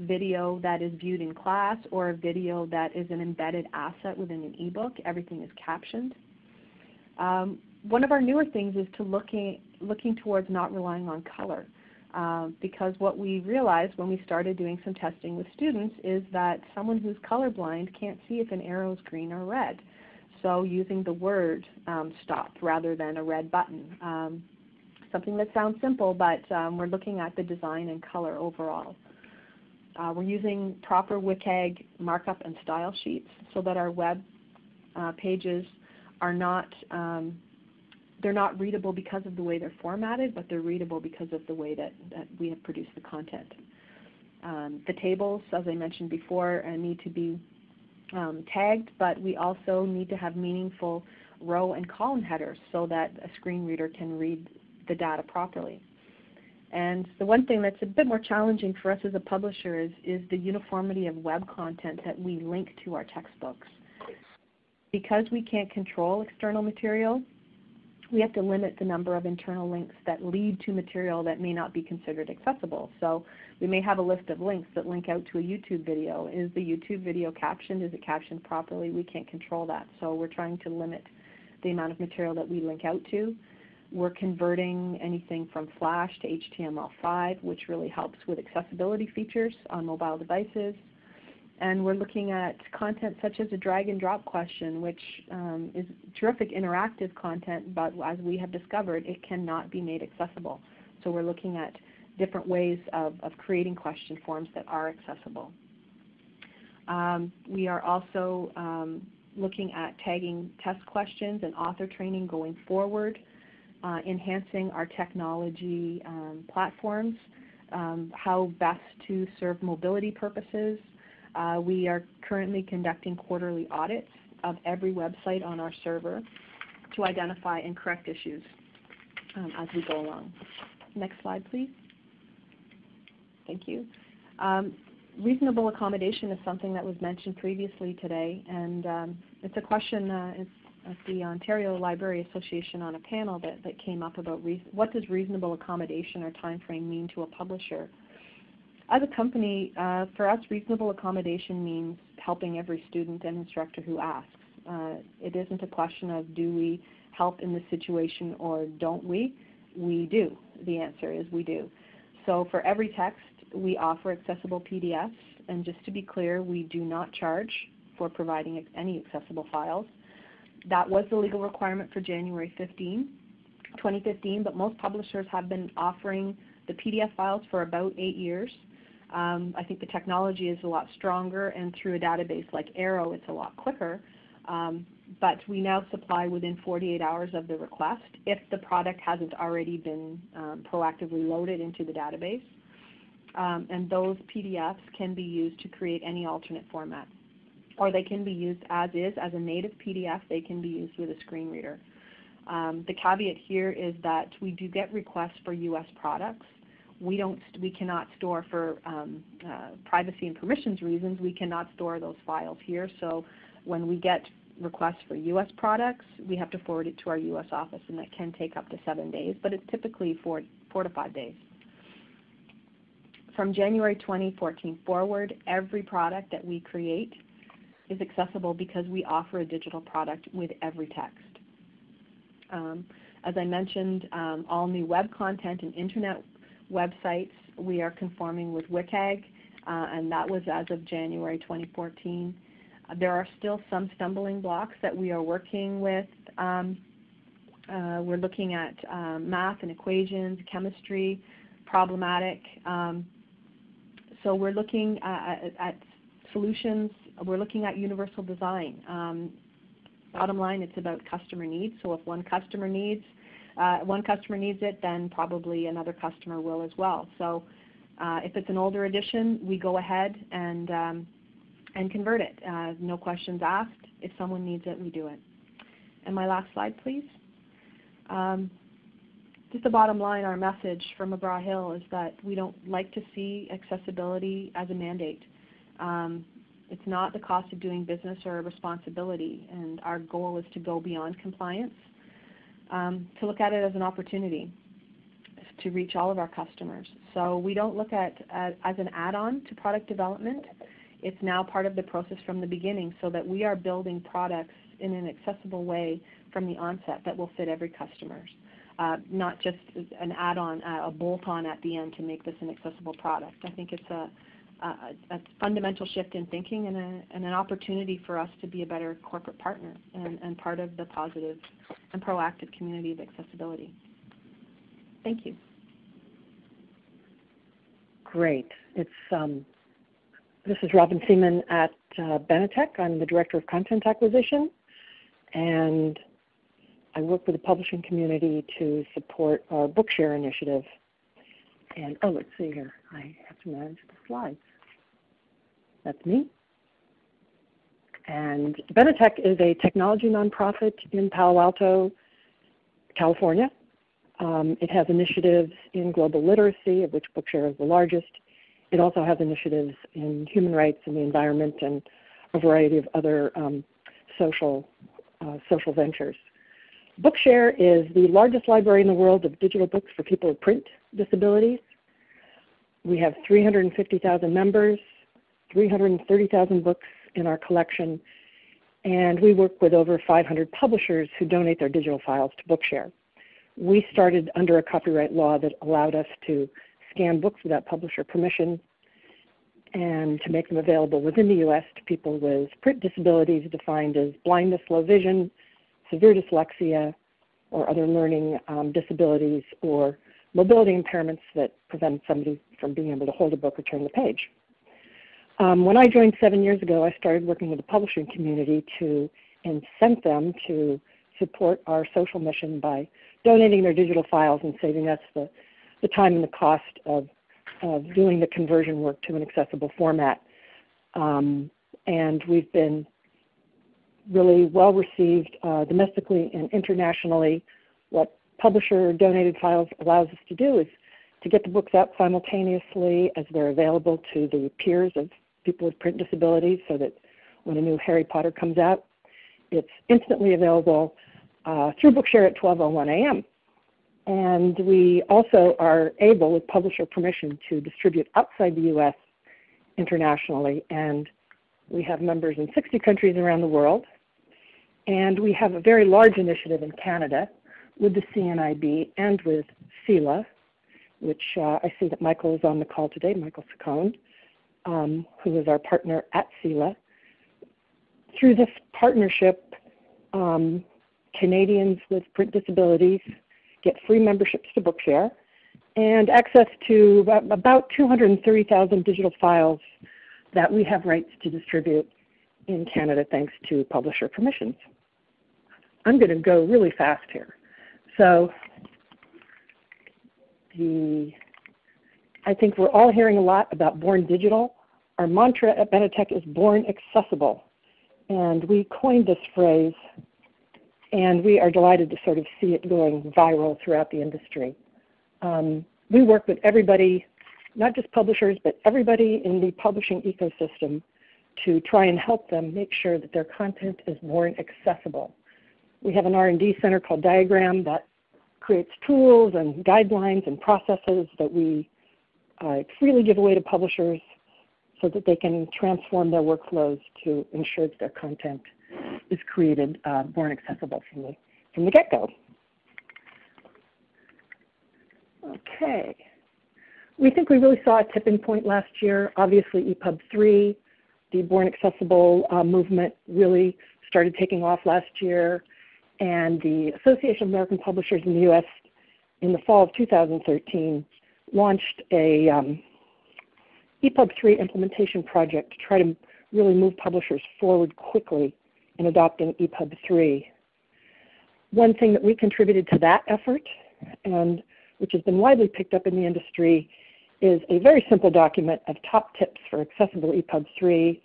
video that is viewed in class or a video that is an embedded asset within an ebook, everything is captioned. Um, one of our newer things is to looking, looking towards not relying on color. Uh, because what we realized when we started doing some testing with students is that someone who's colorblind can't see if an arrow is green or red. So using the word um, stop rather than a red button. Um, something that sounds simple, but um, we're looking at the design and color overall. Uh, we're using proper WCAG markup and style sheets so that our web uh, pages are not um, they're not readable because of the way they're formatted, but they're readable because of the way that, that we have produced the content. Um, the tables, as I mentioned before, uh, need to be um, tagged, but we also need to have meaningful row and column headers so that a screen reader can read the data properly. And the one thing that's a bit more challenging for us as a publisher is, is the uniformity of web content that we link to our textbooks. Because we can't control external material, we have to limit the number of internal links that lead to material that may not be considered accessible. So we may have a list of links that link out to a YouTube video. Is the YouTube video captioned? Is it captioned properly? We can't control that. So we're trying to limit the amount of material that we link out to. We're converting anything from Flash to HTML5, which really helps with accessibility features on mobile devices. And we're looking at content such as a drag and drop question, which um, is terrific interactive content, but as we have discovered, it cannot be made accessible. So we're looking at different ways of, of creating question forms that are accessible. Um, we are also um, looking at tagging test questions and author training going forward enhancing our technology um, platforms, um, how best to serve mobility purposes. Uh, we are currently conducting quarterly audits of every website on our server to identify and correct issues um, as we go along. Next slide, please. Thank you. Um, reasonable accommodation is something that was mentioned previously today, and um, it's a question, uh, it's at the Ontario Library Association on a panel that, that came up about what does reasonable accommodation or time frame mean to a publisher. As a company, uh, for us, reasonable accommodation means helping every student and instructor who asks. Uh, it isn't a question of do we help in this situation or don't we? We do. The answer is we do. So for every text, we offer accessible PDFs, and just to be clear, we do not charge for providing any accessible files. That was the legal requirement for January 15, 2015, but most publishers have been offering the PDF files for about eight years. Um, I think the technology is a lot stronger, and through a database like AERO, it's a lot quicker. Um, but we now supply within 48 hours of the request if the product hasn't already been um, proactively loaded into the database. Um, and those PDFs can be used to create any alternate format or they can be used as is, as a native PDF. They can be used with a screen reader. Um, the caveat here is that we do get requests for U.S. products. We don't, we cannot store for um, uh, privacy and permissions reasons. We cannot store those files here. So when we get requests for U.S. products, we have to forward it to our U.S. office, and that can take up to seven days, but it's typically four, four to five days. From January 2014 forward, every product that we create is accessible because we offer a digital product with every text. Um, as I mentioned, um, all new web content and internet websites we are conforming with WCAG, uh, and that was as of January 2014. There are still some stumbling blocks that we are working with. Um, uh, we're looking at um, math and equations, chemistry, problematic. Um, so we're looking at, at, solutions. We're looking at universal design. Um, bottom line, it's about customer needs. So if one customer needs uh, one customer needs it, then probably another customer will as well. So uh, if it's an older edition, we go ahead and um, and convert it. Uh, no questions asked. If someone needs it, we do it. And my last slide, please. Um, just the bottom line, our message from McGraw-Hill is that we don't like to see accessibility as a mandate. Um, it's not the cost of doing business or a responsibility, and our goal is to go beyond compliance, um, to look at it as an opportunity to reach all of our customers. So we don't look at uh, as an add-on to product development. It's now part of the process from the beginning so that we are building products in an accessible way from the onset that will fit every customer. Uh, not just an add-on, uh, a bolt-on at the end to make this an accessible product. I think it's a, a, fundamental shift in thinking and, a, and, an opportunity for us to be a better corporate partner and, and part of the positive and proactive community of accessibility. Thank you. Great. It's um, this is Robin Seaman at uh, Benetech. I'm the Director of Content Acquisition, and I work with the publishing community to support our Bookshare initiative. And oh, let's see here. I have to manage the slides. That's me. And Benetech is a technology nonprofit in Palo Alto, California. Um, it has initiatives in global literacy, of which Bookshare is the largest, it also has initiatives in human rights and the environment and a variety of other um, social, uh, social ventures. Bookshare is the largest library in the world of digital books for people with print disabilities. We have 350,000 members, 330,000 books in our collection, and we work with over 500 publishers who donate their digital files to Bookshare. We started under a copyright law that allowed us to scan books without publisher permission and to make them available within the U.S. to people with print disabilities defined as blindness, low vision, severe dyslexia, or other learning um, disabilities or mobility impairments that prevent somebody from being able to hold a book or turn the page. Um, when I joined seven years ago, I started working with the publishing community to incent them to support our social mission by donating their digital files and saving us the the time and the cost of, of doing the conversion work to an accessible format. Um, and we've been really well received uh, domestically and internationally. What publisher donated files allows us to do is to get the books out simultaneously as they're available to the peers of people with print disabilities so that when a new Harry Potter comes out, it's instantly available uh, through Bookshare at 12.01 a.m. And we also are able, with publisher permission, to distribute outside the U.S. internationally. And we have members in 60 countries around the world. And we have a very large initiative in Canada with the CNIB and with CELA, which uh, I see that Michael is on the call today, Michael Ciccone, um, who is our partner at CELA. Through this partnership, um, Canadians with print disabilities get free memberships to Bookshare, and access to about 230,000 digital files that we have rights to distribute in Canada thanks to publisher permissions. I'm going to go really fast here. So the, I think we're all hearing a lot about Born Digital. Our mantra at Benetech is Born Accessible. And we coined this phrase and we are delighted to sort of see it going viral throughout the industry. Um, we work with everybody, not just publishers, but everybody in the publishing ecosystem to try and help them make sure that their content is born accessible. We have an R&D center called Diagram that creates tools and guidelines and processes that we uh, freely give away to publishers so that they can transform their workflows to ensure that their content is created uh, more accessible from the, from the get-go. Okay. We think we really saw a tipping point last year. Obviously EPUB 3 the Born Accessible uh, movement really started taking off last year, and the Association of American Publishers in the U.S. in the fall of 2013 launched a um, EPUB 3 implementation project to try to really move publishers forward quickly in adopting EPUB 3. One thing that we contributed to that effort, and which has been widely picked up in the industry, is a very simple document of top tips for accessible EPUB 3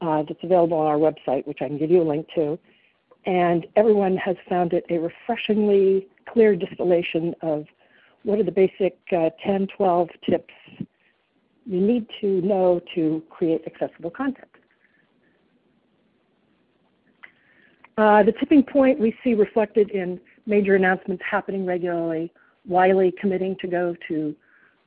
uh, that's available on our website, which I can give you a link to. And everyone has found it a refreshingly clear distillation of what are the basic uh, 10, 12 tips you need to know to create accessible content. Uh, the tipping point we see reflected in major announcements happening regularly, Wiley committing to go to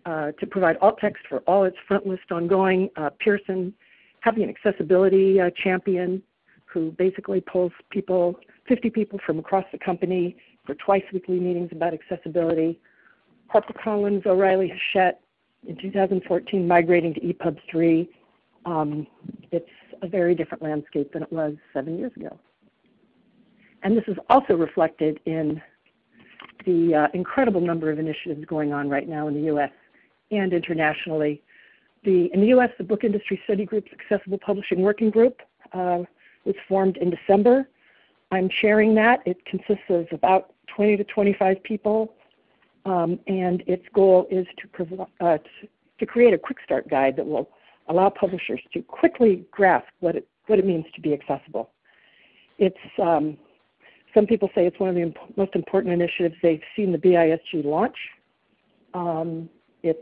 uh, to provide alt text for all its front list ongoing, uh, Pearson having an accessibility uh, champion who basically pulls people, 50 people from across the company for twice weekly meetings about accessibility, HarperCollins, O'Reilly Hachette in 2014 migrating to EPUB 3. Um, it's a very different landscape than it was seven years ago. And this is also reflected in the uh, incredible number of initiatives going on right now in the U.S. and internationally. The, in the U.S., the Book Industry Study Group's Accessible Publishing Working Group uh, was formed in December. I'm sharing that. It consists of about 20 to 25 people um, and its goal is to, uh, to, create a quick start guide that will allow publishers to quickly grasp what it, what it means to be accessible. It's, um, some people say it's one of the imp most important initiatives they've seen the BISG launch. Um, it's,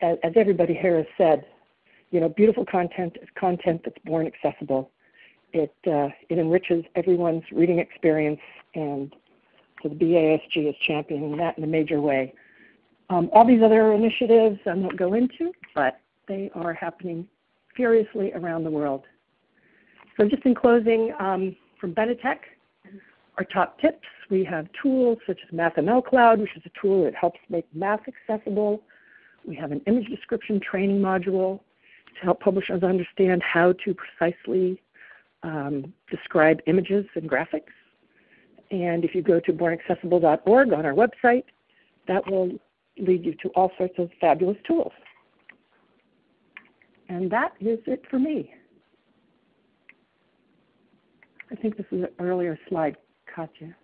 as, as, everybody here has said, you know, beautiful content is content that's born accessible. It, uh, it enriches everyone's reading experience and so the BISG is championing that in a major way. Um, all these other initiatives I won't go into, but they are happening furiously around the world. So just in closing, um, from Benetech, our top tips, we have tools such as MathML Cloud, which is a tool that helps make math accessible. We have an image description training module to help publishers understand how to precisely um, describe images and graphics. And if you go to bornaccessible.org on our website, that will lead you to all sorts of fabulous tools. And that is it for me. I think this is an earlier slide, Katya.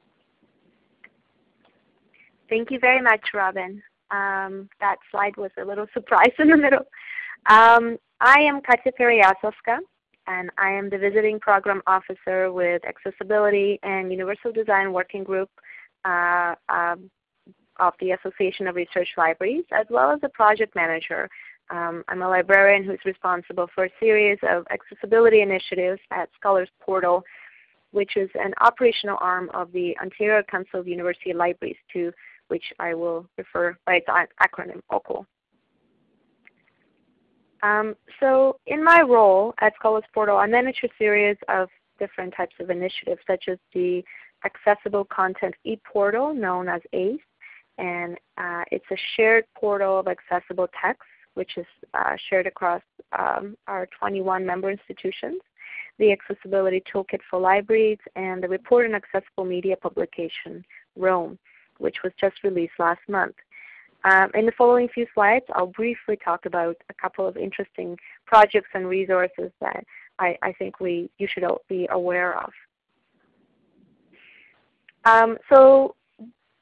Thank you very much, Robin. Um, that slide was a little surprise in the middle. Um, I am Katya Pereyaslavska and I am the Visiting Program Officer with Accessibility and Universal Design Working Group uh, um, of the Association of Research Libraries, as well as a project manager. Um, I'm a librarian who's responsible for a series of accessibility initiatives at Scholars Portal, which is an operational arm of the Ontario Council of University Libraries, to which I will refer by its acronym OCUL. Um, so in my role at Scholars Portal, I manage a series of different types of initiatives, such as the Accessible Content ePortal, known as ACE, and uh, it's a shared portal of accessible text, which is uh, shared across um, our 21 member institutions, the Accessibility Toolkit for Libraries, and the Report on Accessible Media publication, ROAM, which was just released last month. Um, in the following few slides, I'll briefly talk about a couple of interesting projects and resources that I, I think we, you should be aware of. Um, so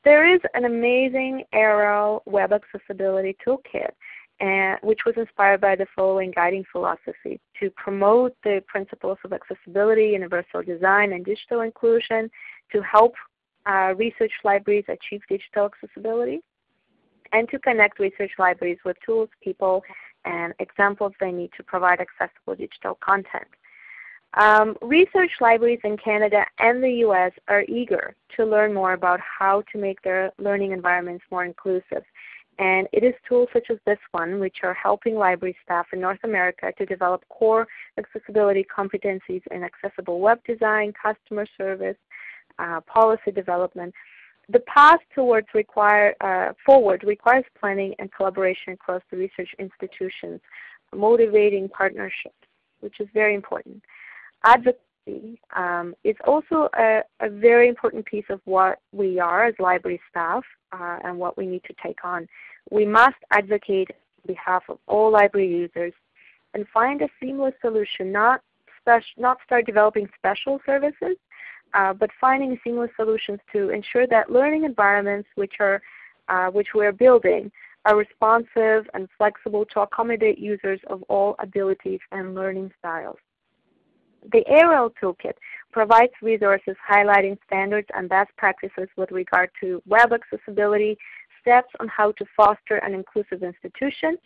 there is an amazing ARL Web Accessibility Toolkit, and, which was inspired by the following guiding philosophy to promote the principles of accessibility, universal design, and digital inclusion to help uh, research libraries achieve digital accessibility and to connect research libraries with tools, people, and examples they need to provide accessible digital content. Um, research libraries in Canada and the US are eager to learn more about how to make their learning environments more inclusive. And it is tools such as this one which are helping library staff in North America to develop core accessibility competencies in accessible web design, customer service, uh, policy development, the path towards require, uh, forward requires planning and collaboration across the research institutions, motivating partnerships, which is very important. Advocacy um, is also a, a, very important piece of what we are as library staff uh, and what we need to take on. We must advocate on behalf of all library users and find a seamless solution, not, not start developing special services, uh, but finding seamless solutions to ensure that learning environments which, are, uh, which we're building are responsive and flexible to accommodate users of all abilities and learning styles. The ARL Toolkit provides resources highlighting standards and best practices with regard to web accessibility, steps on how to foster an inclusive institution,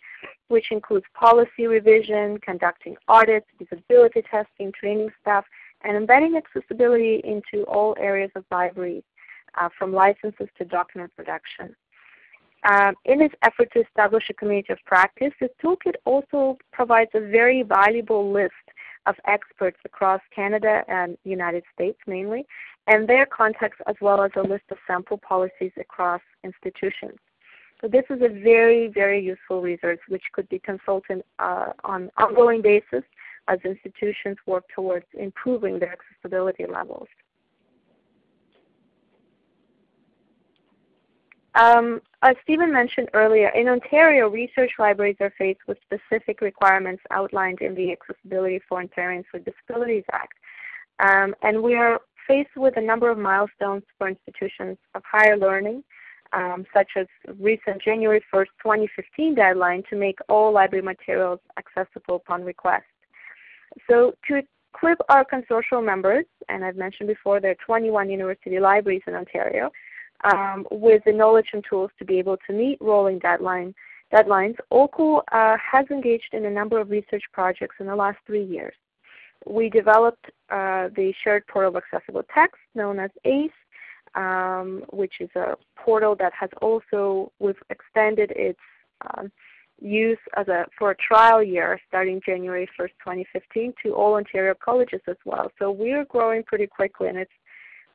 which includes policy revision, conducting audits, disability testing, training staff, and embedding accessibility into all areas of libraries, uh, from licenses to document production. Um, in its effort to establish a community of practice, the toolkit also provides a very valuable list of experts across Canada and United States mainly, and their contacts as well as a list of sample policies across institutions. So this is a very, very useful resource which could be consulted uh, on ongoing basis as institutions work towards improving their accessibility levels. Um, as Stephen mentioned earlier, in Ontario, research libraries are faced with specific requirements outlined in the Accessibility for Ontarians with Disabilities Act. Um, and we are faced with a number of milestones for institutions of higher learning, um, such as recent January 1st, 2015 deadline to make all library materials accessible upon request. So to equip our consortium members, and I've mentioned before there are 21 university libraries in Ontario, um, with the knowledge and tools to be able to meet rolling deadline, deadlines, OCUL uh, has engaged in a number of research projects in the last three years. We developed uh, the Shared Portal of Accessible Text known as ACE, um, which is a portal that has also, we've extended its um, use as a, for a trial year starting January 1st, 2015 to all Ontario colleges as well. So we're growing pretty quickly and it's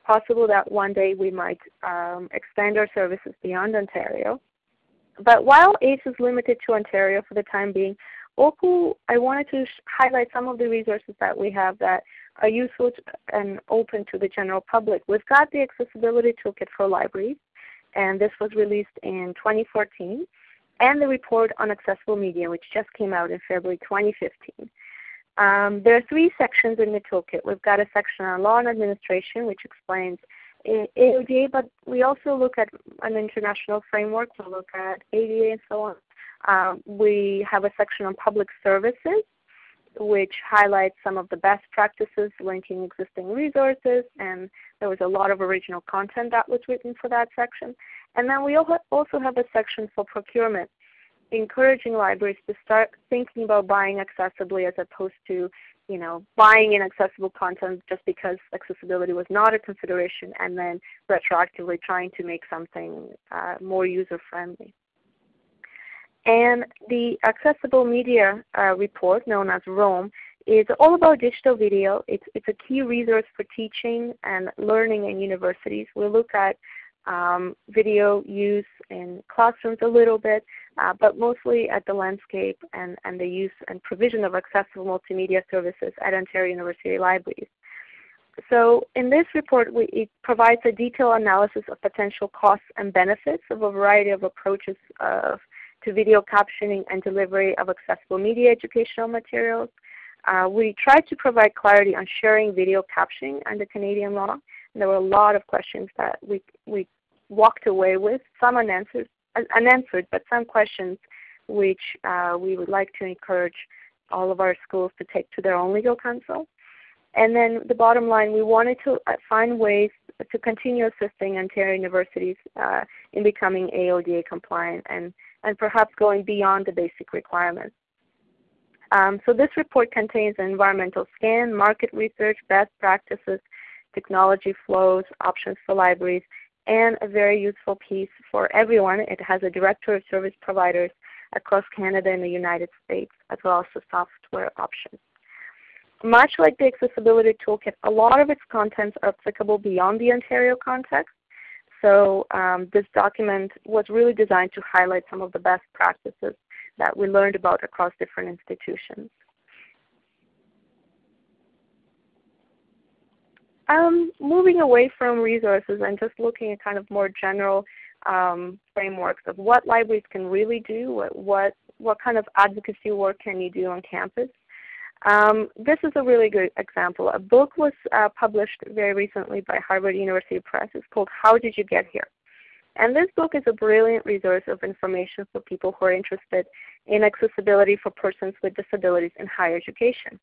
possible that one day we might um, expand our services beyond Ontario. But while ACE is limited to Ontario for the time being, OCUL, I wanted to highlight some of the resources that we have that are useful and open to the general public. We've got the Accessibility Toolkit for Libraries, and this was released in 2014, and the Report on Accessible Media, which just came out in February 2015. Um, there are three sections in the toolkit. We've got a section on law and administration, which explains AODA, but we also look at an international framework. We look at ADA and so on. Um, we have a section on public services, which highlights some of the best practices linking existing resources, and there was a lot of original content that was written for that section. And then we also have a section for procurement, encouraging libraries to start thinking about buying accessibly as opposed to you know, buying inaccessible content just because accessibility was not a consideration and then retroactively trying to make something uh, more user-friendly. And the Accessible Media uh, report, known as ROAM, is all about digital video. It's, it's a key resource for teaching and learning in universities. We look at um, video use in classrooms a little bit, uh, but mostly at the landscape and, and the use and provision of accessible multimedia services at Ontario University Libraries. So in this report, we, it provides a detailed analysis of potential costs and benefits of a variety of approaches of, to video captioning and delivery of accessible media educational materials. Uh, we tried to provide clarity on sharing video captioning under Canadian law. There were a lot of questions that we, we walked away with, some unanswered, unanswered, but some questions which uh, we would like to encourage all of our schools to take to their own legal counsel. And then the bottom line, we wanted to uh, find ways to continue assisting Ontario universities uh, in becoming AODA compliant and, and perhaps going beyond the basic requirements. Um, so this report contains an environmental scan, market research, best practices, technology flows, options for libraries, and a very useful piece for everyone. It has a directory of service providers across Canada and the United States, as well as the software options. Much like the Accessibility Toolkit, a lot of its contents are applicable beyond the Ontario context. So um, this document was really designed to highlight some of the best practices that we learned about across different institutions. Um, moving away from resources and just looking at kind of more general um, frameworks of what libraries can really do, what, what, what kind of advocacy work can you do on campus. Um, this is a really good example. A book was uh, published very recently by Harvard University Press. It's called How Did You Get Here? And this book is a brilliant resource of information for people who are interested in accessibility for persons with disabilities in higher education.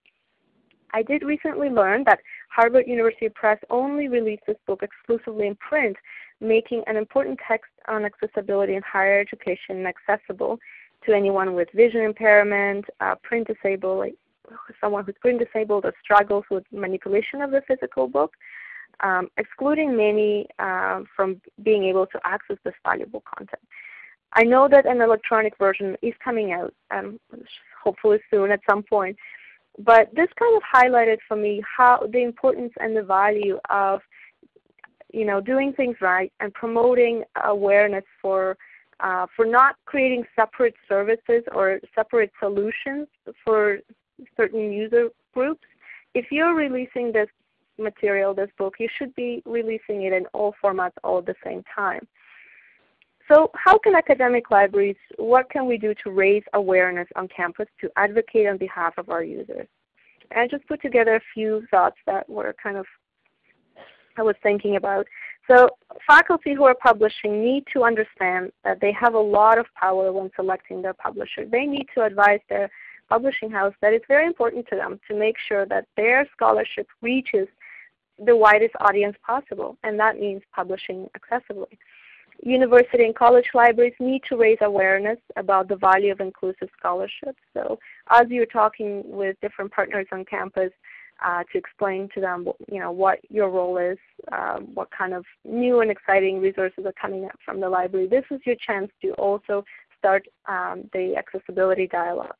I did recently learn that Harvard University Press only released this book exclusively in print, making an important text on accessibility in higher education accessible to anyone with vision impairment, uh, print disabled, someone who's print disabled or struggles with manipulation of the physical book, um, excluding many uh, from being able to access this valuable content. I know that an electronic version is coming out, um, hopefully soon at some point, but this kind of highlighted for me how the importance and the value of you know doing things right and promoting awareness for uh, for not creating separate services or separate solutions for certain user groups. If you're releasing this material, this book, you should be releasing it in all formats all at the same time. So how can academic libraries, what can we do to raise awareness on campus to advocate on behalf of our users? And I just put together a few thoughts that were kind of, I was thinking about. So faculty who are publishing need to understand that they have a lot of power when selecting their publisher. They need to advise their publishing house that it's very important to them to make sure that their scholarship reaches the widest audience possible, and that means publishing accessibly. University and college libraries need to raise awareness about the value of inclusive scholarship. So as you're talking with different partners on campus uh, to explain to them you know, what your role is, um, what kind of new and exciting resources are coming up from the library, this is your chance to also start um, the accessibility dialogue.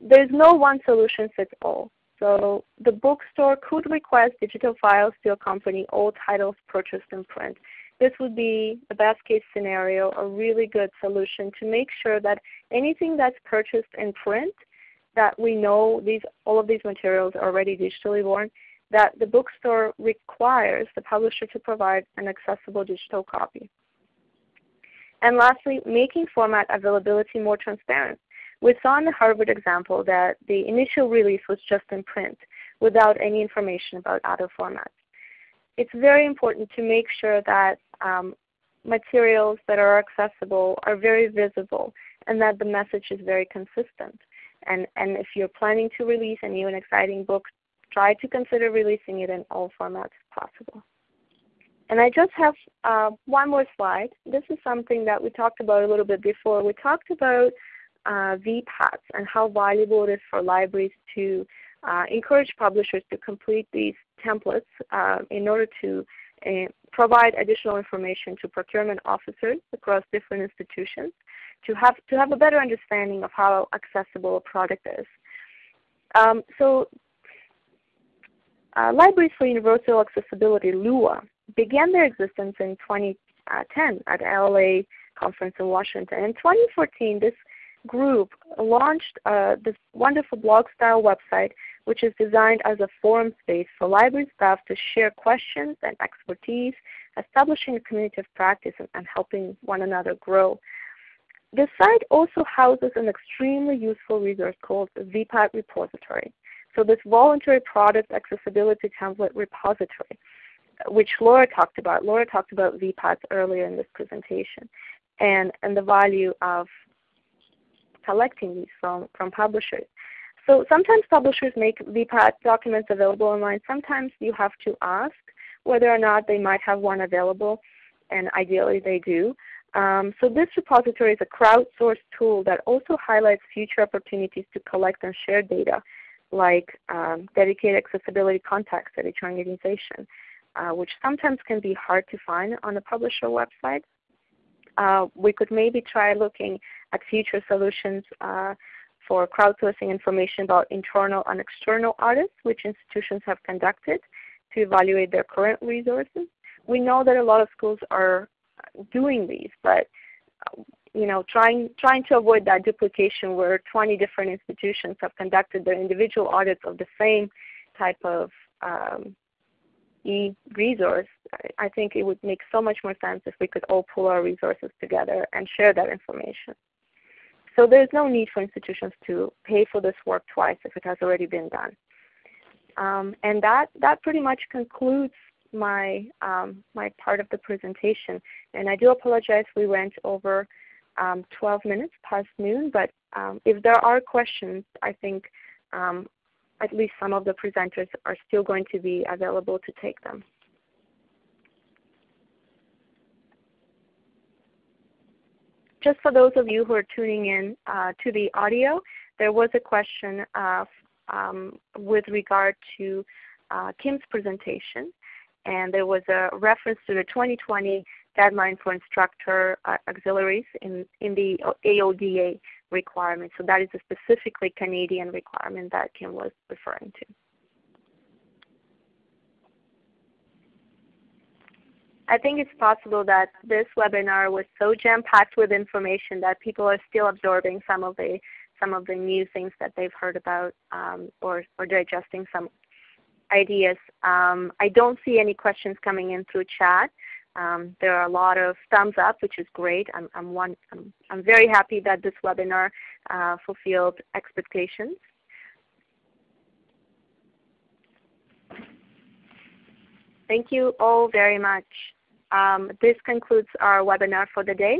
There's no one solution fits all. So the bookstore could request digital files to accompany all titles purchased in print. This would be the best case scenario, a really good solution to make sure that anything that's purchased in print, that we know these, all of these materials are already digitally born, that the bookstore requires the publisher to provide an accessible digital copy. And lastly, making format availability more transparent. We saw in the Harvard example that the initial release was just in print without any information about other formats. It's very important to make sure that um, materials that are accessible are very visible and that the message is very consistent. And, and if you're planning to release a new and exciting book, try to consider releasing it in all formats possible. And I just have uh, one more slide. This is something that we talked about a little bit before. We talked about uh, VPATs and how valuable it is for libraries to uh, encourage publishers to complete these templates uh, in order to provide additional information to procurement officers across different institutions to have, to have a better understanding of how accessible a product is. Um, so uh, Libraries for Universal Accessibility, LUA, began their existence in 2010 at LA conference in Washington. In 2014, this group launched uh, this wonderful blog style website which is designed as a forum space for library staff to share questions and expertise, establishing a community of practice and, helping one another grow. The site also houses an extremely useful resource called the VPAT repository. So this voluntary product accessibility template repository, which Laura talked about. Laura talked about VPATs earlier in this presentation and, and the value of collecting these from, from publishers. So sometimes publishers make VPAT documents available online. Sometimes you have to ask whether or not they might have one available, and ideally they do. Um, so this repository is a crowdsourced tool that also highlights future opportunities to collect and share data, like um, dedicated accessibility contacts at each organization, uh, which sometimes can be hard to find on a publisher website. Uh, we could maybe try looking at future solutions uh, for crowdsourcing information about internal and external audits which institutions have conducted to evaluate their current resources. We know that a lot of schools are doing these, but you know, trying, trying to avoid that duplication where 20 different institutions have conducted their individual audits of the same type of um, e-resource, I think it would make so much more sense if we could all pull our resources together and share that information. So there's no need for institutions to pay for this work twice if it has already been done. Um, and that, that pretty much concludes my, um, my part of the presentation. And I do apologize we went over um, 12 minutes past noon, but um, if there are questions, I think um, at least some of the presenters are still going to be available to take them. Just for those of you who are tuning in uh, to the audio, there was a question uh, um, with regard to uh, Kim's presentation, and there was a reference to the 2020 deadline for instructor uh, auxiliaries in, in the AODA requirement. So that is a specifically Canadian requirement that Kim was referring to. I think it's possible that this webinar was so jam-packed with information that people are still absorbing some of the some of the new things that they've heard about um, or, or digesting some ideas. Um, I don't see any questions coming in through chat. Um, there are a lot of thumbs up, which is great. I'm, I'm, one, I'm, I'm very happy that this webinar uh, fulfilled expectations. Thank you all very much. Um, this concludes our webinar for the day.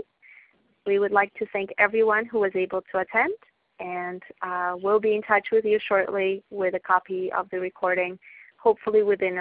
We would like to thank everyone who was able to attend and uh, we'll be in touch with you shortly with a copy of the recording, hopefully within a